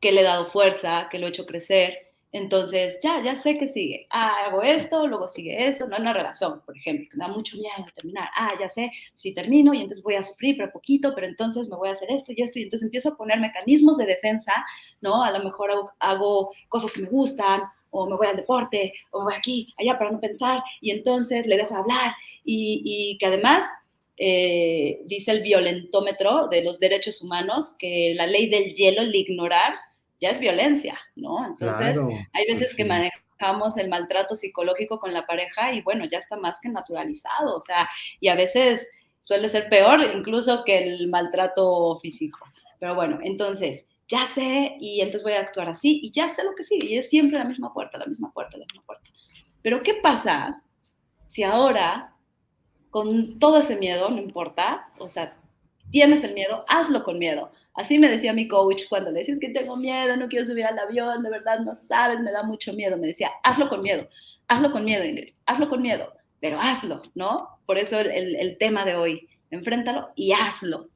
que le he dado fuerza, que lo he hecho crecer, entonces, ya, ya sé que sigue. Ah, hago esto, luego sigue esto. No una relación, por ejemplo, que me da mucho miedo terminar. Ah, ya sé, si termino y entonces voy a sufrir, pero poquito, pero entonces me voy a hacer esto y esto. Y entonces empiezo a poner mecanismos de defensa, ¿no? A lo mejor hago, cosas que me gustan, o me voy al deporte, o voy aquí, allá para no pensar, y entonces le dejo de hablar. Y, y que además eh, dice el violentómetro de los derechos humanos que la ley del hielo, el ignorar, ya es violencia, ¿no? Entonces, hay pues veces que manejamos el maltrato psicológico con la pareja y bueno, ya está más que naturalizado, o sea, y a veces suele ser peor incluso que el maltrato físico. Pero bueno, entonces, ya sé y entonces voy a actuar así y ya sé lo que sigue y es siempre la misma puerta, la misma puerta, la misma puerta. Pero ¿qué pasa si ahora, con todo ese miedo, no importa, o sea, tienes el miedo, hazlo con miedo. Así me decía mi coach cuando le decías que tengo miedo, no quiero subir al avión, de verdad no sabes, me da mucho miedo. Me decía, hazlo con miedo, hazlo con miedo, Ingrid, hazlo con miedo, pero hazlo, ¿no? Por eso el, el tema de hoy, enfréntalo y hazlo.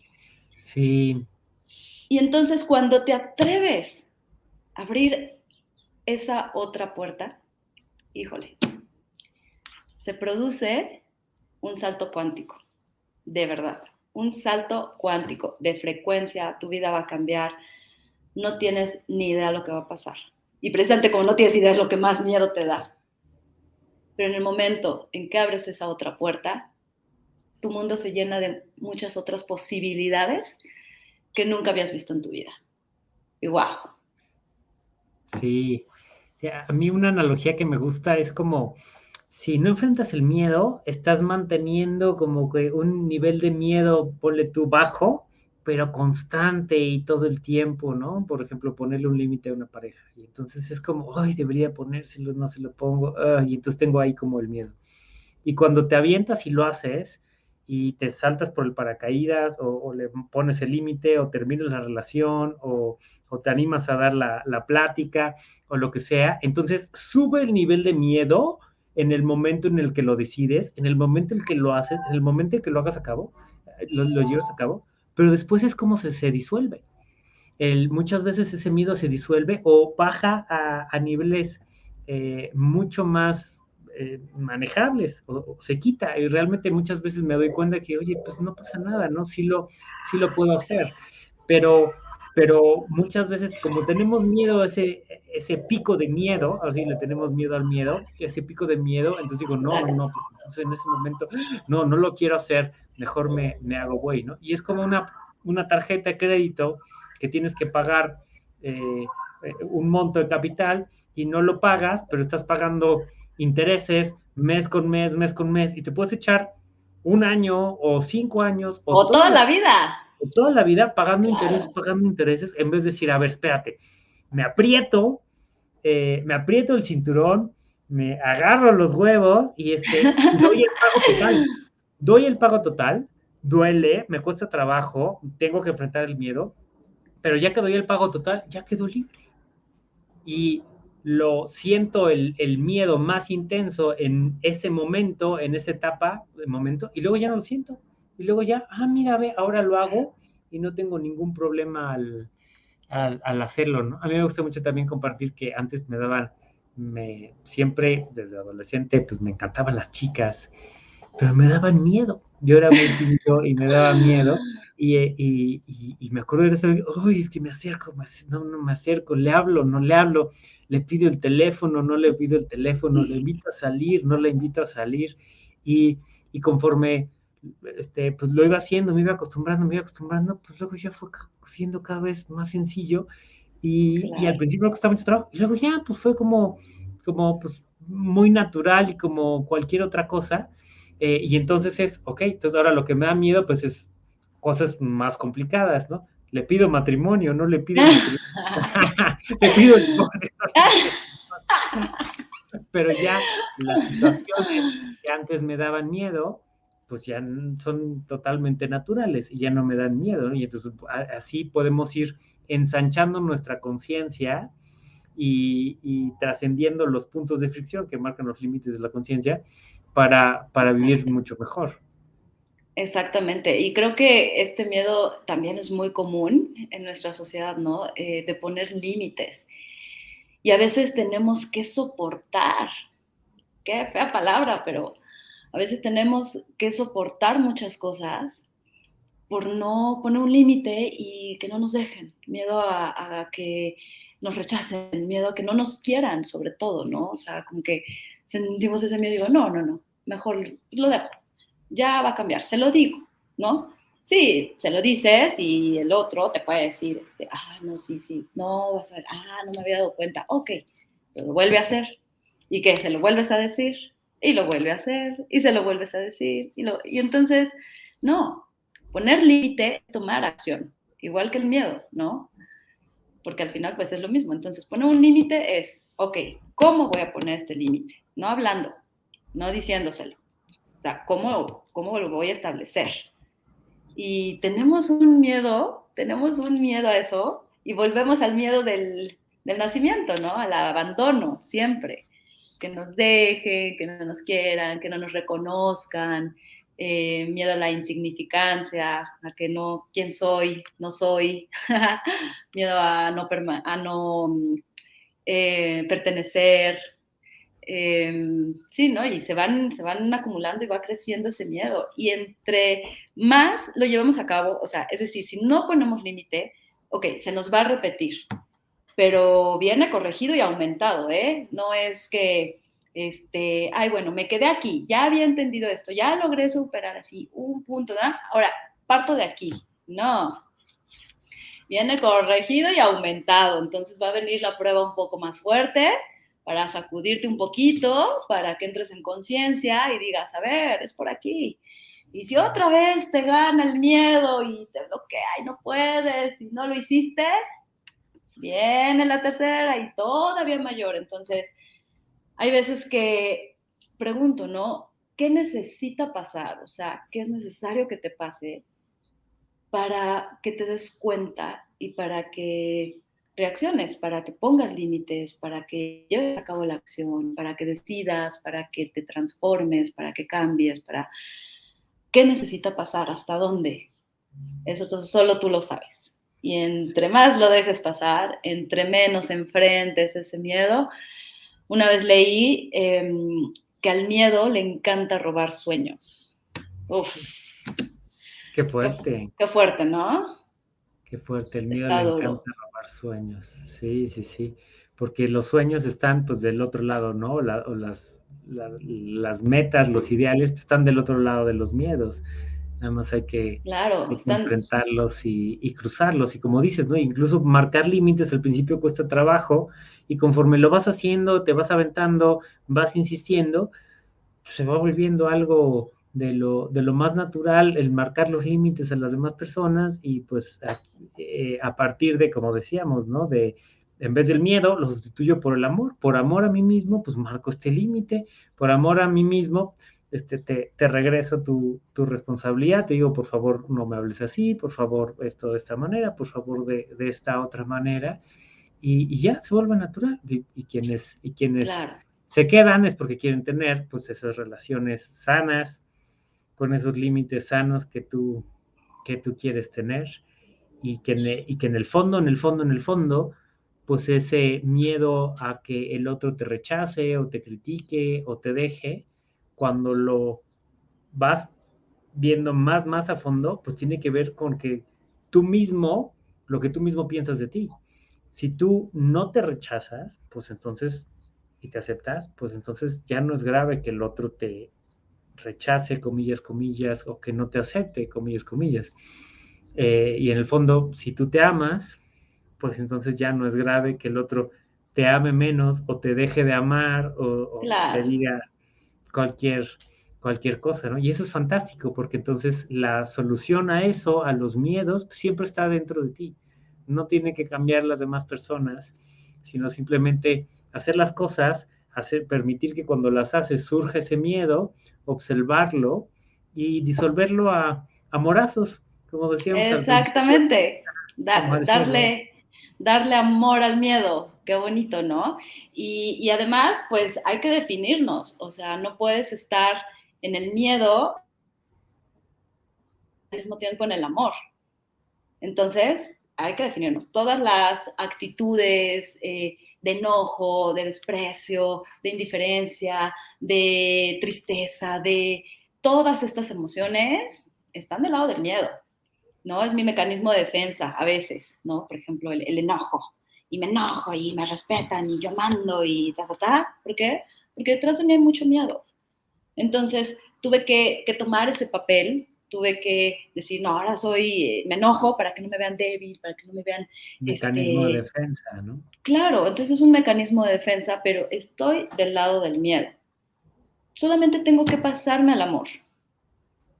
Sí. Y entonces cuando te atreves a abrir esa otra puerta, híjole, se produce un salto cuántico, de verdad un salto cuántico de frecuencia, tu vida va a cambiar, no tienes ni idea de lo que va a pasar. Y precisamente como no tienes idea es lo que más miedo te da. Pero en el momento en que abres esa otra puerta, tu mundo se llena de muchas otras posibilidades que nunca habías visto en tu vida. Y wow. Sí, a mí una analogía que me gusta es como si no enfrentas el miedo, estás manteniendo como que un nivel de miedo, ponle tú bajo, pero constante y todo el tiempo, ¿no? Por ejemplo, ponerle un límite a una pareja. Y entonces es como, ay, debería ponérselo, no se lo pongo, y entonces tengo ahí como el miedo. Y cuando te avientas y lo haces, y te saltas por el paracaídas, o, le pones el límite, o terminas la relación, o, te animas a dar la plática, o lo que sea, entonces sube el nivel de miedo en el momento en el que lo decides, en el momento en el que lo haces, en el momento en que lo hagas a cabo, eh, lo, llevas a cabo, pero después es como se, se disuelve. El, muchas veces ese miedo se disuelve o baja a, niveles eh, mucho más eh, manejables o, se quita y realmente muchas veces me doy cuenta que, oye, pues no pasa nada, ¿no? Sí lo, sí lo puedo hacer, pero pero muchas veces como tenemos miedo ese, ese pico de miedo, así le tenemos miedo al miedo, ese pico de miedo, entonces digo, no, no, entonces en ese momento, no, no lo quiero hacer, mejor me, me hago güey, ¿no? Y es como una, una tarjeta de crédito que tienes que pagar eh, un monto de capital y no lo pagas, pero estás pagando intereses mes con mes, mes con mes, y te puedes echar un año o cinco años. O, toda la vida. Toda la vida pagando intereses, pagando intereses, en vez de decir, a ver, espérate, me aprieto, eh, me aprieto el cinturón, me agarro los huevos y este, doy el pago total. Doy el pago total, duele, me cuesta trabajo, tengo que enfrentar el miedo, pero ya que doy el pago total, ya quedo libre. Y lo siento el, el, miedo más intenso en ese momento, en esa etapa de momento, y luego ya no lo siento. Y luego ya, ah, mira, ve, ahora lo hago y no tengo ningún problema al, al, hacerlo, ¿no? A mí me gusta mucho también compartir que antes me daban, me, siempre desde adolescente, pues me encantaban las chicas, pero me daban miedo. Yo era muy tímido y me daba miedo. Y, y, y, me acuerdo de eso, uy, es que me acerco, no, no me acerco, le hablo, no le hablo, le pido el teléfono, no le pido el teléfono, le invito a salir, no le invito a salir. Y, y conforme este, pues lo iba haciendo, me iba acostumbrando, me iba acostumbrando, pues luego ya fue siendo cada vez más sencillo y, y al principio me costaba mucho trabajo y luego ya pues fue como, como pues muy natural y como cualquier otra cosa eh, y entonces es, ok, entonces ahora lo que me da miedo pues es cosas más complicadas, ¿no? Le pido matrimonio, no le pido matrimonio. le pido Pero ya las situaciones que antes me daban miedo, pues ya son totalmente naturales y ya no me dan miedo, ¿no? Y entonces así podemos ir ensanchando nuestra conciencia y, trascendiendo los puntos de fricción que marcan los límites de la conciencia para, para vivir mucho mejor. Exactamente, y creo que este miedo también es muy común en nuestra sociedad, ¿no? Eh, de poner límites. Y a veces tenemos que soportar, qué fea palabra, pero a veces tenemos que soportar muchas cosas por no poner un límite y que no nos dejen, miedo a, que nos rechacen, miedo a que no nos quieran, sobre todo, ¿no? O sea, como que sentimos ese miedo y digo, no, no, no, mejor lo dejo, ya va a cambiar, se lo digo, ¿no? Sí, se lo dices y el otro te puede decir, este, ah, no, sí, sí, no, vas a ver, ah, no me había dado cuenta, ok, pero lo vuelve a hacer. ¿Y qué? ¿Se lo vuelves a decir? Y lo vuelve a hacer y se lo vuelves a decir. Y, lo, y entonces, no, poner límite es tomar acción, igual que el miedo, ¿no? Porque al final pues es lo mismo. Entonces, poner un límite es, ok, ¿cómo voy a poner este límite? No hablando, no diciéndoselo. O sea, ¿cómo, ¿cómo lo voy a establecer? Y tenemos un miedo, tenemos un miedo a eso y volvemos al miedo del, del nacimiento, ¿no? Al abandono, siempre que nos dejen, que no nos quieran, que no nos reconozcan, eh, miedo a la insignificancia, a que no, quién soy, no soy, miedo a no, a no eh, pertenecer. Em, sí, ¿no? Y se van, se van acumulando y va creciendo ese miedo. Y entre más lo llevamos a cabo, o sea, es decir, si no ponemos límite, ok, se nos va a repetir pero viene corregido y aumentado, ¿eh? No es que, este, ay, bueno, me quedé aquí, ya había entendido esto, ya logré superar así un punto, ¿da? Ahora, parto de aquí. No. Viene corregido y aumentado, entonces va a venir la prueba un poco más fuerte para sacudirte un poquito, para que entres en conciencia y digas, a ver, es por aquí. Y si otra vez te gana el miedo y te bloquea y no puedes y no lo hiciste, viene la tercera y todavía mayor. Entonces, hay veces que pregunto, ¿no? ¿Qué necesita pasar? O sea, ¿qué es necesario que te pase para que te des cuenta y para que reacciones, para que pongas límites, para que lleves a cabo la acción, para que decidas, para que te transformes, para que cambies, para... ¿Qué necesita pasar? ¿Hasta dónde? Eso solo tú lo sabes. Y entre más lo dejes pasar, entre menos enfrentes ese miedo. Una vez leí em, que al miedo le encanta robar sueños. Uf. Qué fuerte. Qué, fuerte, ¿no? Qué fuerte, el miedo le encanta robar sueños. Sí, sí, sí. Porque los sueños están pues del otro lado, ¿no? o las, las metas, los ideales pues, están del otro lado de los miedos. Nada más hay que, claro, enfrentarlos y, cruzarlos. Y como dices, ¿no? Incluso marcar límites al principio cuesta trabajo y conforme lo vas haciendo, te vas aventando, vas insistiendo, pues se va volviendo algo de lo, de lo más natural, el marcar los límites a las demás personas y pues a, eh, a partir de, como decíamos, ¿no? De, en vez del miedo, lo sustituyo por el amor. Por amor a mí mismo, pues marco este límite. Por amor a mí mismo, este, te, te regreso tu, tu, responsabilidad. Te digo, por favor, no me hables así. Por favor, esto de esta manera. Por favor, de, de esta otra manera. Y, y, ya se vuelve natural. Y, y quienes, y quienes claro. se quedan es porque quieren tener, pues, esas relaciones sanas, con esos límites sanos que tú, que tú quieres tener. Y que, y que en el fondo, en el fondo, en el fondo, pues ese miedo a que el otro te rechace o te critique o te deje, cuando lo vas viendo más, más a fondo, pues tiene que ver con que tú mismo, lo que tú mismo piensas de ti. Si tú no te rechazas, pues entonces, y te aceptas, pues entonces ya no es grave que el otro te rechace, comillas, comillas, o que no te acepte, comillas, comillas. Eh, y en el fondo, si tú te amas, pues entonces ya no es grave que el otro te ame menos o te deje de amar o, claro. te diga cualquier, cualquier cosa, ¿no? Y eso es fantástico porque entonces la solución a eso, a los miedos, pues siempre está dentro de ti. No tiene que cambiar las demás personas, sino simplemente hacer las cosas, hacer, permitir que cuando las haces surja ese miedo, observarlo y disolverlo a, a morazos, como decíamos. Exactamente. Da, darle, darle amor al miedo, qué bonito, ¿no? Y, además, pues hay que definirnos, o sea, no puedes estar en el miedo al mismo tiempo en el amor. Entonces, hay que definirnos. Todas las actitudes eh, de enojo, de desprecio, de indiferencia, de tristeza, de todas estas emociones están del lado del miedo. ¿no? Es mi mecanismo de defensa a veces, ¿no? Por ejemplo, el enojo. Y me enojo y me respetan y yo mando y ta, ta, ta. ¿Por qué? Porque detrás de mí hay mucho miedo. Entonces, tuve que, que tomar ese papel, tuve que decir, no, ahora soy, eh, me enojo para que no me vean débil, para que no me vean... Mecanismo este... de defensa, ¿no? Claro, entonces es un mecanismo de defensa, pero estoy del lado del miedo. Solamente tengo que pasarme al amor,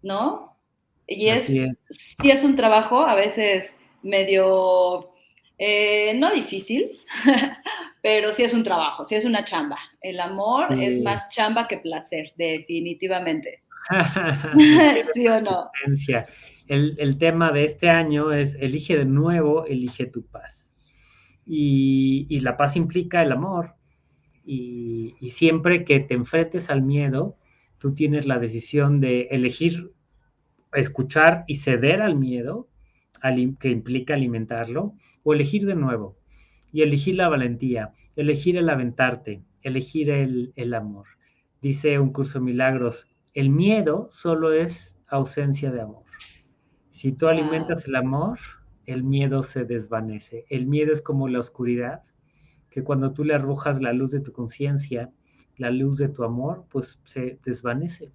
¿no? Y es, es. sí es un trabajo a veces medio, eh, no difícil, pero sí es un trabajo, sí es una chamba. El amor sí. es más chamba que placer, definitivamente. ¿Sí o no? El, el, tema de este año es elige de nuevo, elige tu paz. Y, y la paz implica el amor. Y, y siempre que te enfrentes al miedo, tú tienes la decisión de elegir escuchar y ceder al miedo, que implica alimentarlo, o elegir de nuevo, y elegir la valentía, elegir el aventarte, elegir el, el amor. Dice un curso de milagros, el miedo solo es ausencia de amor. Si tú alimentas el amor, el miedo se desvanece. El miedo es como la oscuridad, que cuando tú le arrojas la luz de tu conciencia, la luz de tu amor, pues se desvanece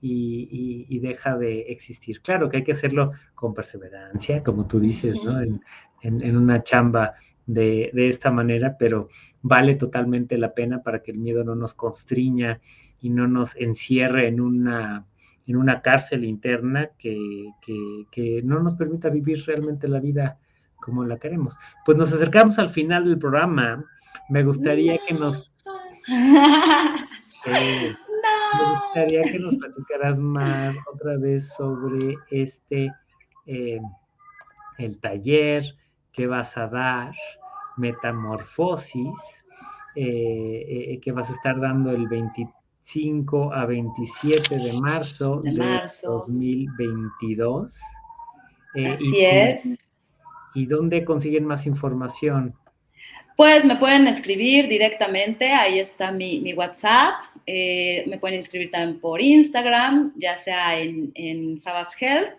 y, y, y, deja de existir. Claro que hay que hacerlo con perseverancia, como tú dices, ¿no? En, en, en una chamba de, de, esta manera, pero vale totalmente la pena para que el miedo no nos constriña y no nos encierre en una, en una cárcel interna que, que, que no nos permita vivir realmente la vida como la queremos. Pues nos acercamos al final del programa. Me gustaría que nos... Eh, me gustaría que nos platicaras más otra vez sobre este, eh, el taller que vas a dar, Metamorfosis, eh, eh, que vas a estar dando el 25 a 27 de marzo de, marzo. de 2022. Así y, es. ¿Y dónde consiguen más información? Pues me pueden escribir directamente, ahí está mi, WhatsApp, eh, me pueden escribir también por Instagram, ya sea en, en Sabas Health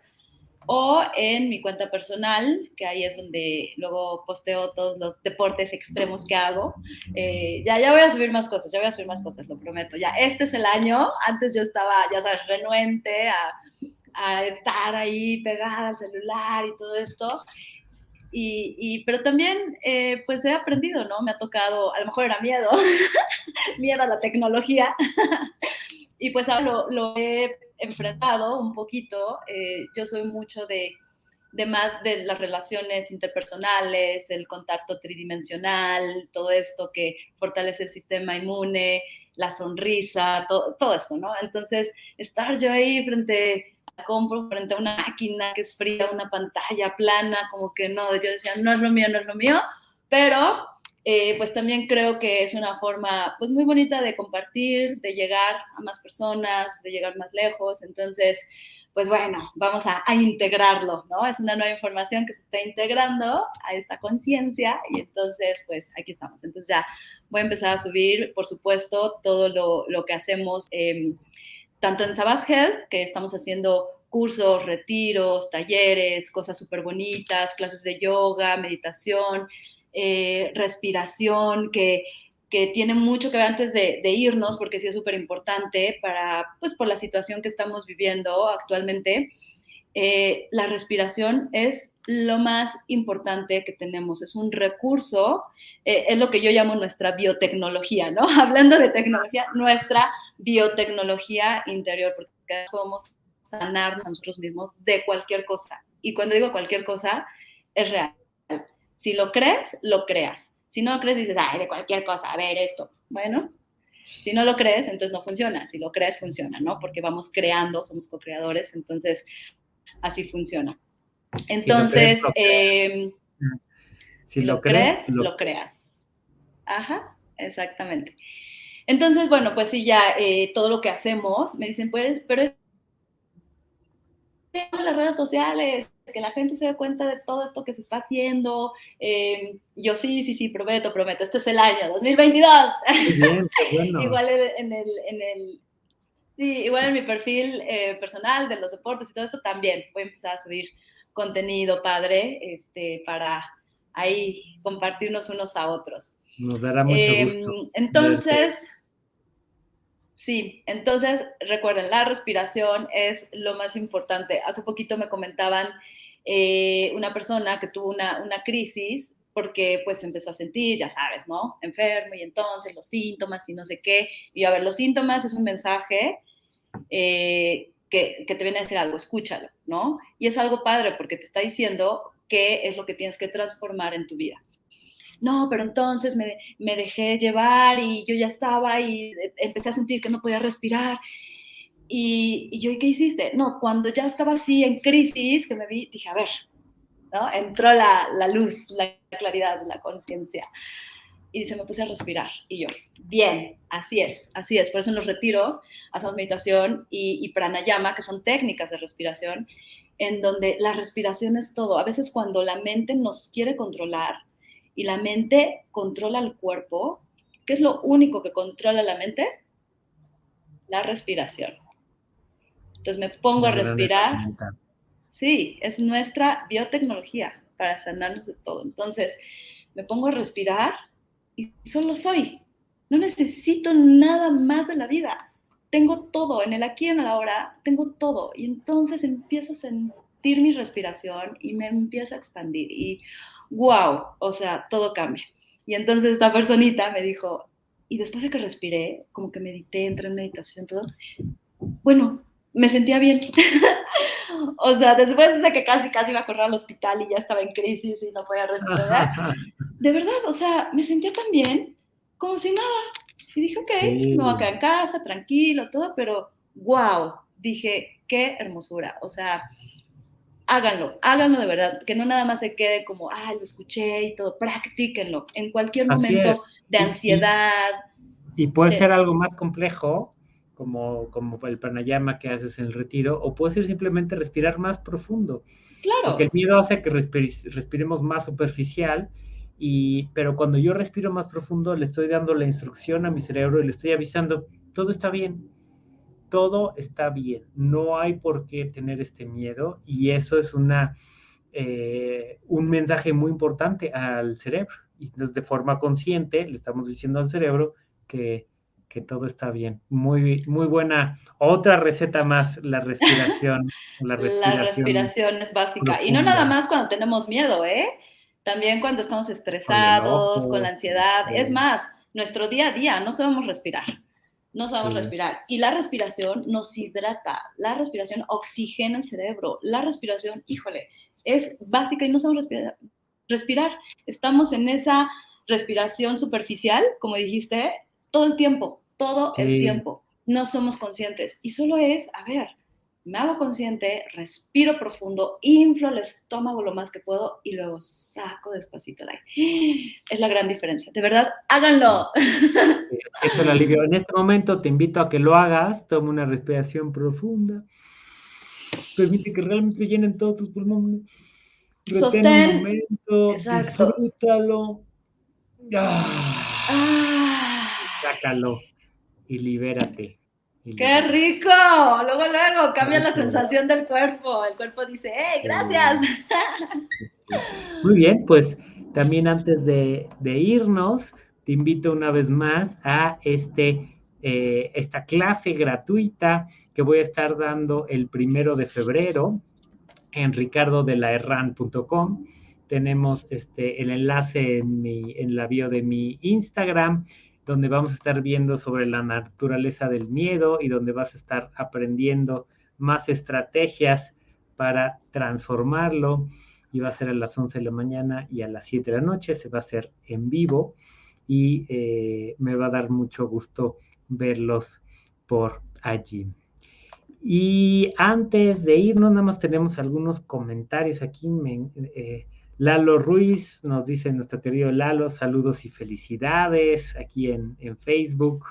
o en mi cuenta personal, que ahí es donde luego posteo todos los deportes extremos que hago. Eh, ya, ya voy a subir más cosas, ya voy a subir más cosas, lo prometo. Ya, este es el año, antes yo estaba, ya sabes, renuente a, a estar ahí pegada al celular y todo esto. Y, y, pero también, eh, pues he aprendido, ¿no? Me ha tocado, a lo mejor era miedo, miedo a la tecnología, y pues ahora lo, lo he enfrentado un poquito. Eh, yo soy mucho de, de, más de las relaciones interpersonales, el contacto tridimensional, todo esto que fortalece el sistema inmune, la sonrisa, todo, todo esto, ¿no? Entonces, estar yo ahí frente compro frente a una máquina que es fría, una pantalla plana, como que no, yo decía, no es lo mío, no es lo mío, pero eh, pues también creo que es una forma pues muy bonita de compartir, de llegar a más personas, de llegar más lejos. Entonces, pues bueno, vamos a, integrarlo, ¿no? Es una nueva información que se está integrando a esta conciencia y entonces, pues aquí estamos. Entonces ya voy a empezar a subir, por supuesto, todo lo, que hacemos, em, tanto en Sabas Health, que estamos haciendo cursos, retiros, talleres, cosas súper bonitas, clases de yoga, meditación, eh, respiración, que, tiene mucho que ver antes de, irnos, porque sí es súper importante para, pues por la situación que estamos viviendo actualmente. Eh, la respiración es lo más importante que tenemos, es un recurso, eh, es lo que yo llamo nuestra biotecnología, ¿no? Hablando de tecnología, nuestra biotecnología interior, porque podemos sanarnos a nosotros mismos de cualquier cosa. Y cuando digo cualquier cosa, es real. Si lo crees, lo creas. Si no lo crees, dices, ay, de cualquier cosa, a ver esto. Bueno, si no lo crees, entonces no funciona. Si lo crees, funciona, ¿no? Porque vamos creando, somos co-creadores, entonces así funciona. Entonces, si lo, crees, lo, creas. Ajá, exactamente. Entonces, bueno, pues sí, ya eh, todo lo que hacemos, me dicen, pues, pero es las redes sociales, que la gente se dé cuenta de todo esto que se está haciendo. Eh, yo sí, sí, sí, prometo, prometo. Este es el año 2022. igual en el, en el, sí, igual en mi perfil eh, personal de los deportes y todo esto también voy a empezar a subir contenido padre este, para ahí compartirnos unos a otros. Nos dará mucho em, gusto. Entonces... Sí, entonces recuerden, la respiración es lo más importante. Hace poquito me comentaban eh, una persona que tuvo una, una crisis porque pues empezó a sentir, ya sabes, ¿no? Enfermo y entonces los síntomas y no sé qué. Y a ver, los síntomas es un mensaje eh, que, te viene a decir algo, escúchalo, ¿no? Y es algo padre porque te está diciendo qué es lo que tienes que transformar en tu vida. No, pero entonces me, dejé llevar y yo ya estaba y empecé a sentir que no podía respirar y, yo, ¿y qué hiciste? No, cuando ya estaba así en crisis, que me vi, dije, a ver, ¿no? Entró la, la luz, la claridad, la conciencia. Y se me puse a respirar. Y yo, bien, así es, así es. Por eso en los retiros hacemos meditación y, y pranayama, que son técnicas de respiración, en donde la respiración es todo. A veces cuando la mente nos quiere controlar y la mente controla el cuerpo, ¿qué es lo único que controla la mente? La respiración. Entonces me pongo a respirar. Sí, es nuestra biotecnología para sanarnos de todo. Entonces me pongo a respirar y solo soy. No necesito nada más de la vida. Tengo todo, en el aquí y en el ahora, tengo todo. Y entonces empiezo a sentir mi respiración y me empiezo a expandir. Y wow, o sea, todo cambia. Y entonces esta personita me dijo, y después de que respiré, como que medité, entré en meditación, todo, bueno, me sentía bien. o sea, después de que casi, casi iba a correr al hospital y ya estaba en crisis y no podía respirar, de verdad, o sea, me sentía tan bien como si nada. Y dije, ok, me voy a quedar en casa, tranquilo, todo, pero wow, dije, qué hermosura. O sea, háganlo, háganlo de verdad, que no nada más se quede como, ah, lo escuché y todo, practíquenlo en cualquier momento de ansiedad. Y, puede ser algo más complejo, como, como el pranayama que haces en el retiro, o puede ser simplemente respirar más profundo. Claro. Porque el miedo hace que respiremos más superficial, y, pero cuando yo respiro más profundo, le estoy dando la instrucción a mi cerebro y le estoy avisando, todo está bien, todo está bien, no hay por qué tener este miedo, y eso es una, eh, un mensaje muy importante al cerebro. Y entonces de forma consciente le estamos diciendo al cerebro que que todo está bien. Muy, muy buena. Otra receta más, la respiración. La respiración, es básica. Y no nada más cuando tenemos miedo, ¿eh? También cuando estamos estresados, con, la ansiedad. Es más, nuestro día a día no sabemos respirar. no sabemos respirar. Y la respiración nos hidrata, la respiración oxigena el cerebro, la respiración, híjole, es básica y no sabemos respirar. respirar. Estamos en esa respiración superficial, como dijiste, todo el tiempo, todo el tiempo. No somos conscientes. Y solo es, a ver, me hago consciente, respiro profundo, inflo el estómago lo más que puedo y luego saco despacito el aire. Es la gran diferencia. De verdad, háganlo. Esto es el alivio. En este momento te invito a que lo hagas. Toma una respiración profunda. Permite que realmente se llenen todos tus pulmones. Sostén. un momento. Exacto. Disfrútalo. Ah. Sácalo y libérate. ¡Qué rico! Luego, luego, cambia la sensación del cuerpo. El cuerpo dice, ¡eh, gracias! Muy bien, pues también antes de, irnos, te invito una vez más a este, eh, esta clase gratuita que voy a estar dando el primero de febrero en ricardodelaherran.com. Tenemos este, el enlace en, mi, en la bio de mi Instagram donde vamos a estar viendo sobre la naturaleza del miedo y donde vas a estar aprendiendo más estrategias para transformarlo. Y va a ser a las 11 de la mañana y a las 7 de la noche, se va a hacer en vivo y eh, me va a dar mucho gusto verlos por allí. Y antes de irnos, nada más tenemos algunos comentarios aquí. Eh, Lalo Ruiz nos dice nuestro querido Lalo, saludos y felicidades aquí en, Facebook.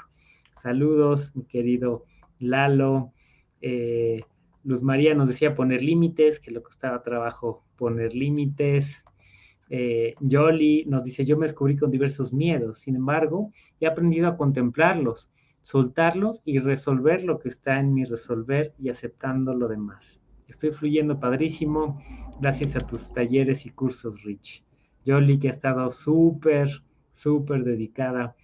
Saludos, mi querido Lalo. Eh, Luz María nos decía poner límites, que le costaba trabajo poner límites. Eh, Yoli nos dice, yo me descubrí con diversos miedos, sin embargo, he aprendido a contemplarlos, soltarlos y resolver lo que está en mi resolver y aceptando lo demás. Estoy fluyendo padrísimo gracias a tus talleres y cursos, Rich. Yoli, que ha estado súper, súper dedicada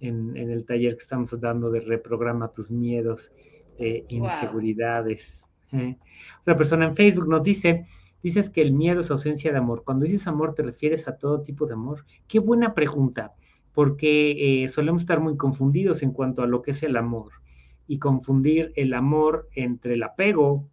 en, el taller que estamos dando de reprograma tus miedos, e inseguridades. ¿eh? Otra persona en Facebook nos dice, dices que el miedo es ausencia de amor. Cuando dices amor, ¿te refieres a todo tipo de amor? Qué buena pregunta, porque eh, solemos estar muy confundidos en cuanto a lo que es el amor y confundir el amor entre el apego,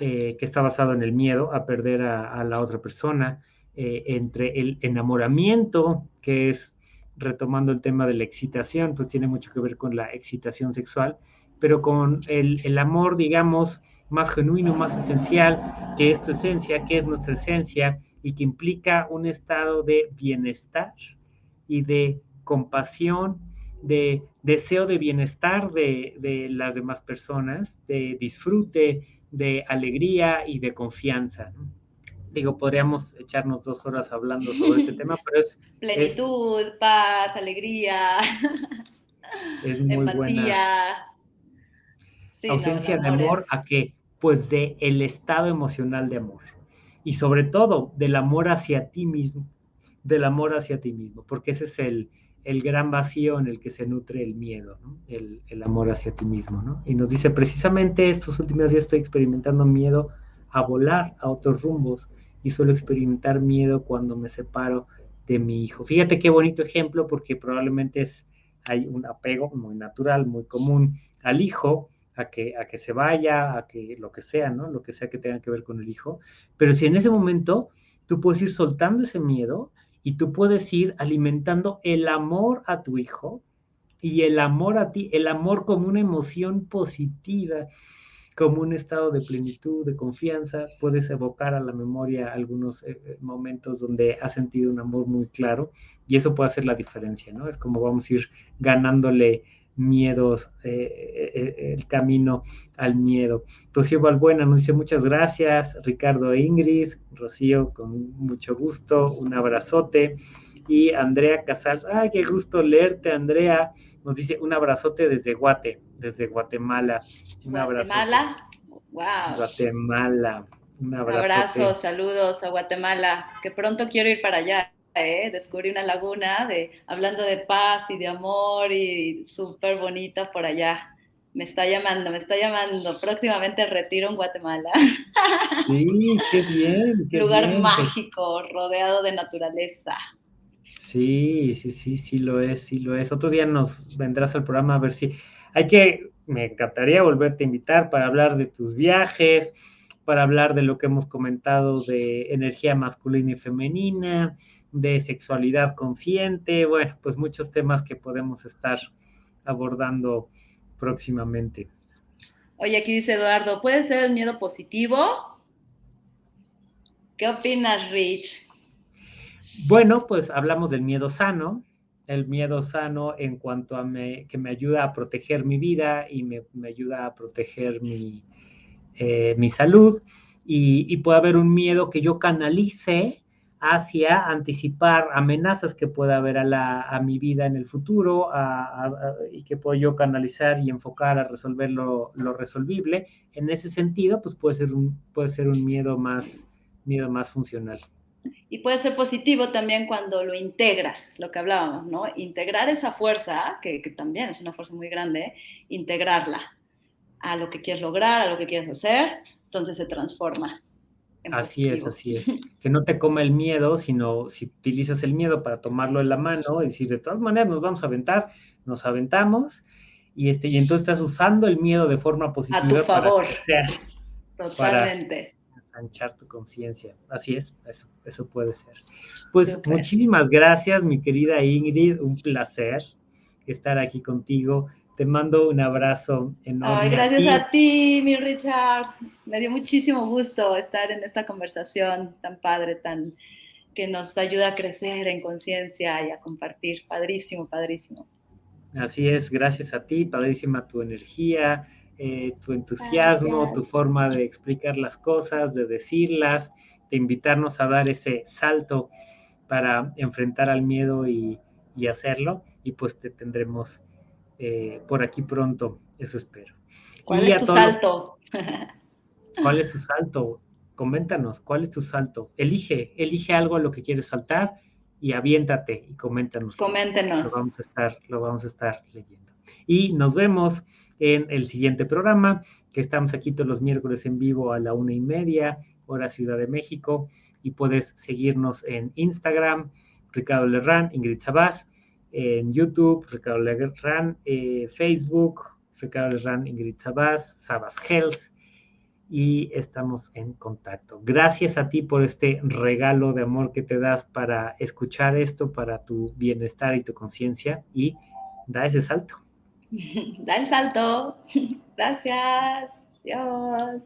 eh, que está basado en el miedo a perder a, la otra persona, eh, entre el enamoramiento, que es, retomando el tema de la excitación, pues tiene mucho que ver con la excitación sexual, pero con el, amor, digamos, más genuino, más esencial, que es tu esencia, que es nuestra esencia, y que implica un estado de bienestar y de compasión, de deseo de bienestar de, de, las demás personas, de disfrute, de alegría y de confianza. Digo, podríamos echarnos dos horas hablando sobre este tema, pero es... Plenitud, paz, alegría, es muy empatía. Ausencia de amor a qué? Pues de el estado emocional de amor. Y sobre todo del amor hacia ti mismo, del amor hacia ti mismo, porque ese es el, el gran vacío en el que se nutre el miedo, el, amor hacia ti mismo. ¿no? Y nos dice, precisamente estos últimos días estoy experimentando miedo a volar a otros rumbos y suelo experimentar miedo cuando me separo de mi hijo. Fíjate qué bonito ejemplo porque probablemente es, hay un apego muy natural, muy común al hijo, a que, a que se vaya, a que lo que sea, ¿no? Lo que sea que tenga que ver con el hijo. Pero si en ese momento tú puedes ir soltando ese miedo y tú puedes ir alimentando el amor a tu hijo y el amor a ti, el amor como una emoción positiva, como un estado de plenitud, de confianza. Puedes evocar a la memoria algunos eh, eh, momentos donde has sentido un amor muy claro y eso puede hacer la diferencia, ¿no? Es como vamos a ir ganándole miedos, eh, eh, el camino al miedo. Rocío Valbuena nos dice muchas gracias, Ricardo e Ingrid, Rocío, con mucho gusto, un abrazote. Y Andrea Casals, ay, qué gusto leerte, Andrea, nos dice un abrazote desde Guate, desde Guatemala. Un Guatemala, wow. Guatemala, un abrazo. saludos a Guatemala, que pronto quiero ir para allá. ¿Eh? descubrí una laguna de, hablando de paz y de amor y súper bonita por allá. Me está llamando, me está llamando. Próximamente retiro en Guatemala. Sí, qué bien. Qué Lugar mágico, rodeado de naturaleza. Sí, sí, sí, sí lo es, sí lo es. Otro día nos vendrás al programa a ver si hay que, me encantaría volverte a invitar para hablar de tus viajes, para hablar de lo que hemos comentado de energía masculina y femenina, de sexualidad consciente, bueno, pues muchos temas que podemos estar abordando próximamente. Oye, aquí dice Eduardo, ¿puede ser el miedo positivo? ¿Qué opinas, Rich? Bueno, pues hablamos del miedo sano, el miedo sano en cuanto a que me ayuda a proteger mi vida y me, ayuda a proteger mi, eh, mi salud. Y, y, puede haber un miedo que yo canalice hacia anticipar amenazas que pueda haber a, la, a mi vida en el futuro y que puedo yo canalizar y enfocar a resolver lo, lo, resolvible. En ese sentido, pues puede ser un, puede ser un miedo, más, miedo más funcional. Y puede ser positivo también cuando lo integras, lo que hablábamos, ¿no? Integrar esa fuerza, que, que también es una fuerza muy grande, integrarla a lo que quieres lograr, a lo que quieres hacer, entonces se transforma. Así es, así es. Que no te coma el miedo, sino si utilizas el miedo para tomarlo en la mano y decir, de todas maneras nos vamos a aventar, nos aventamos, y, este, y entonces estás usando el miedo de forma positiva. A tu favor. Totalmente. Para ensanchar tu conciencia. Así es, eso, eso puede ser. Pues muchísimas gracias, mi querida Ingrid, un placer estar aquí contigo. Te mando un abrazo enorme. Ay, gracias a ti. mi Richard. Me dio muchísimo gusto estar en esta conversación tan padre, tan que nos ayuda a crecer en conciencia y a compartir. Padrísimo, padrísimo. Así es, gracias a ti, padrísima tu energía, eh, tu entusiasmo, tu forma de explicar las cosas, de decirlas, de invitarnos a dar ese salto para enfrentar al miedo y, y hacerlo. Y pues te tendremos eh, por aquí pronto, eso espero. ¿Cuál es tu salto? ¿Cuál es tu salto? Coméntanos, ¿cuál es tu salto? Elige, elige algo a lo que quieres saltar y aviéntate y coméntanos. Coméntenos. Lo vamos a estar, lo vamos a estar leyendo. Y nos vemos en el siguiente programa, que estamos aquí todos los miércoles en vivo a la una y media, hora Ciudad de México, y puedes seguirnos en Instagram, Ricardo Lerrán, Ingrid Sabás, en YouTube, Ricardo Lerran, eh, Facebook, Ricardo Lerran, Ingrid Sabas, Sabas Health, y estamos en contacto. Gracias a ti por este regalo de amor que te das para escuchar esto, para tu bienestar y tu conciencia, y da ese salto. Da el salto. Gracias. Dios.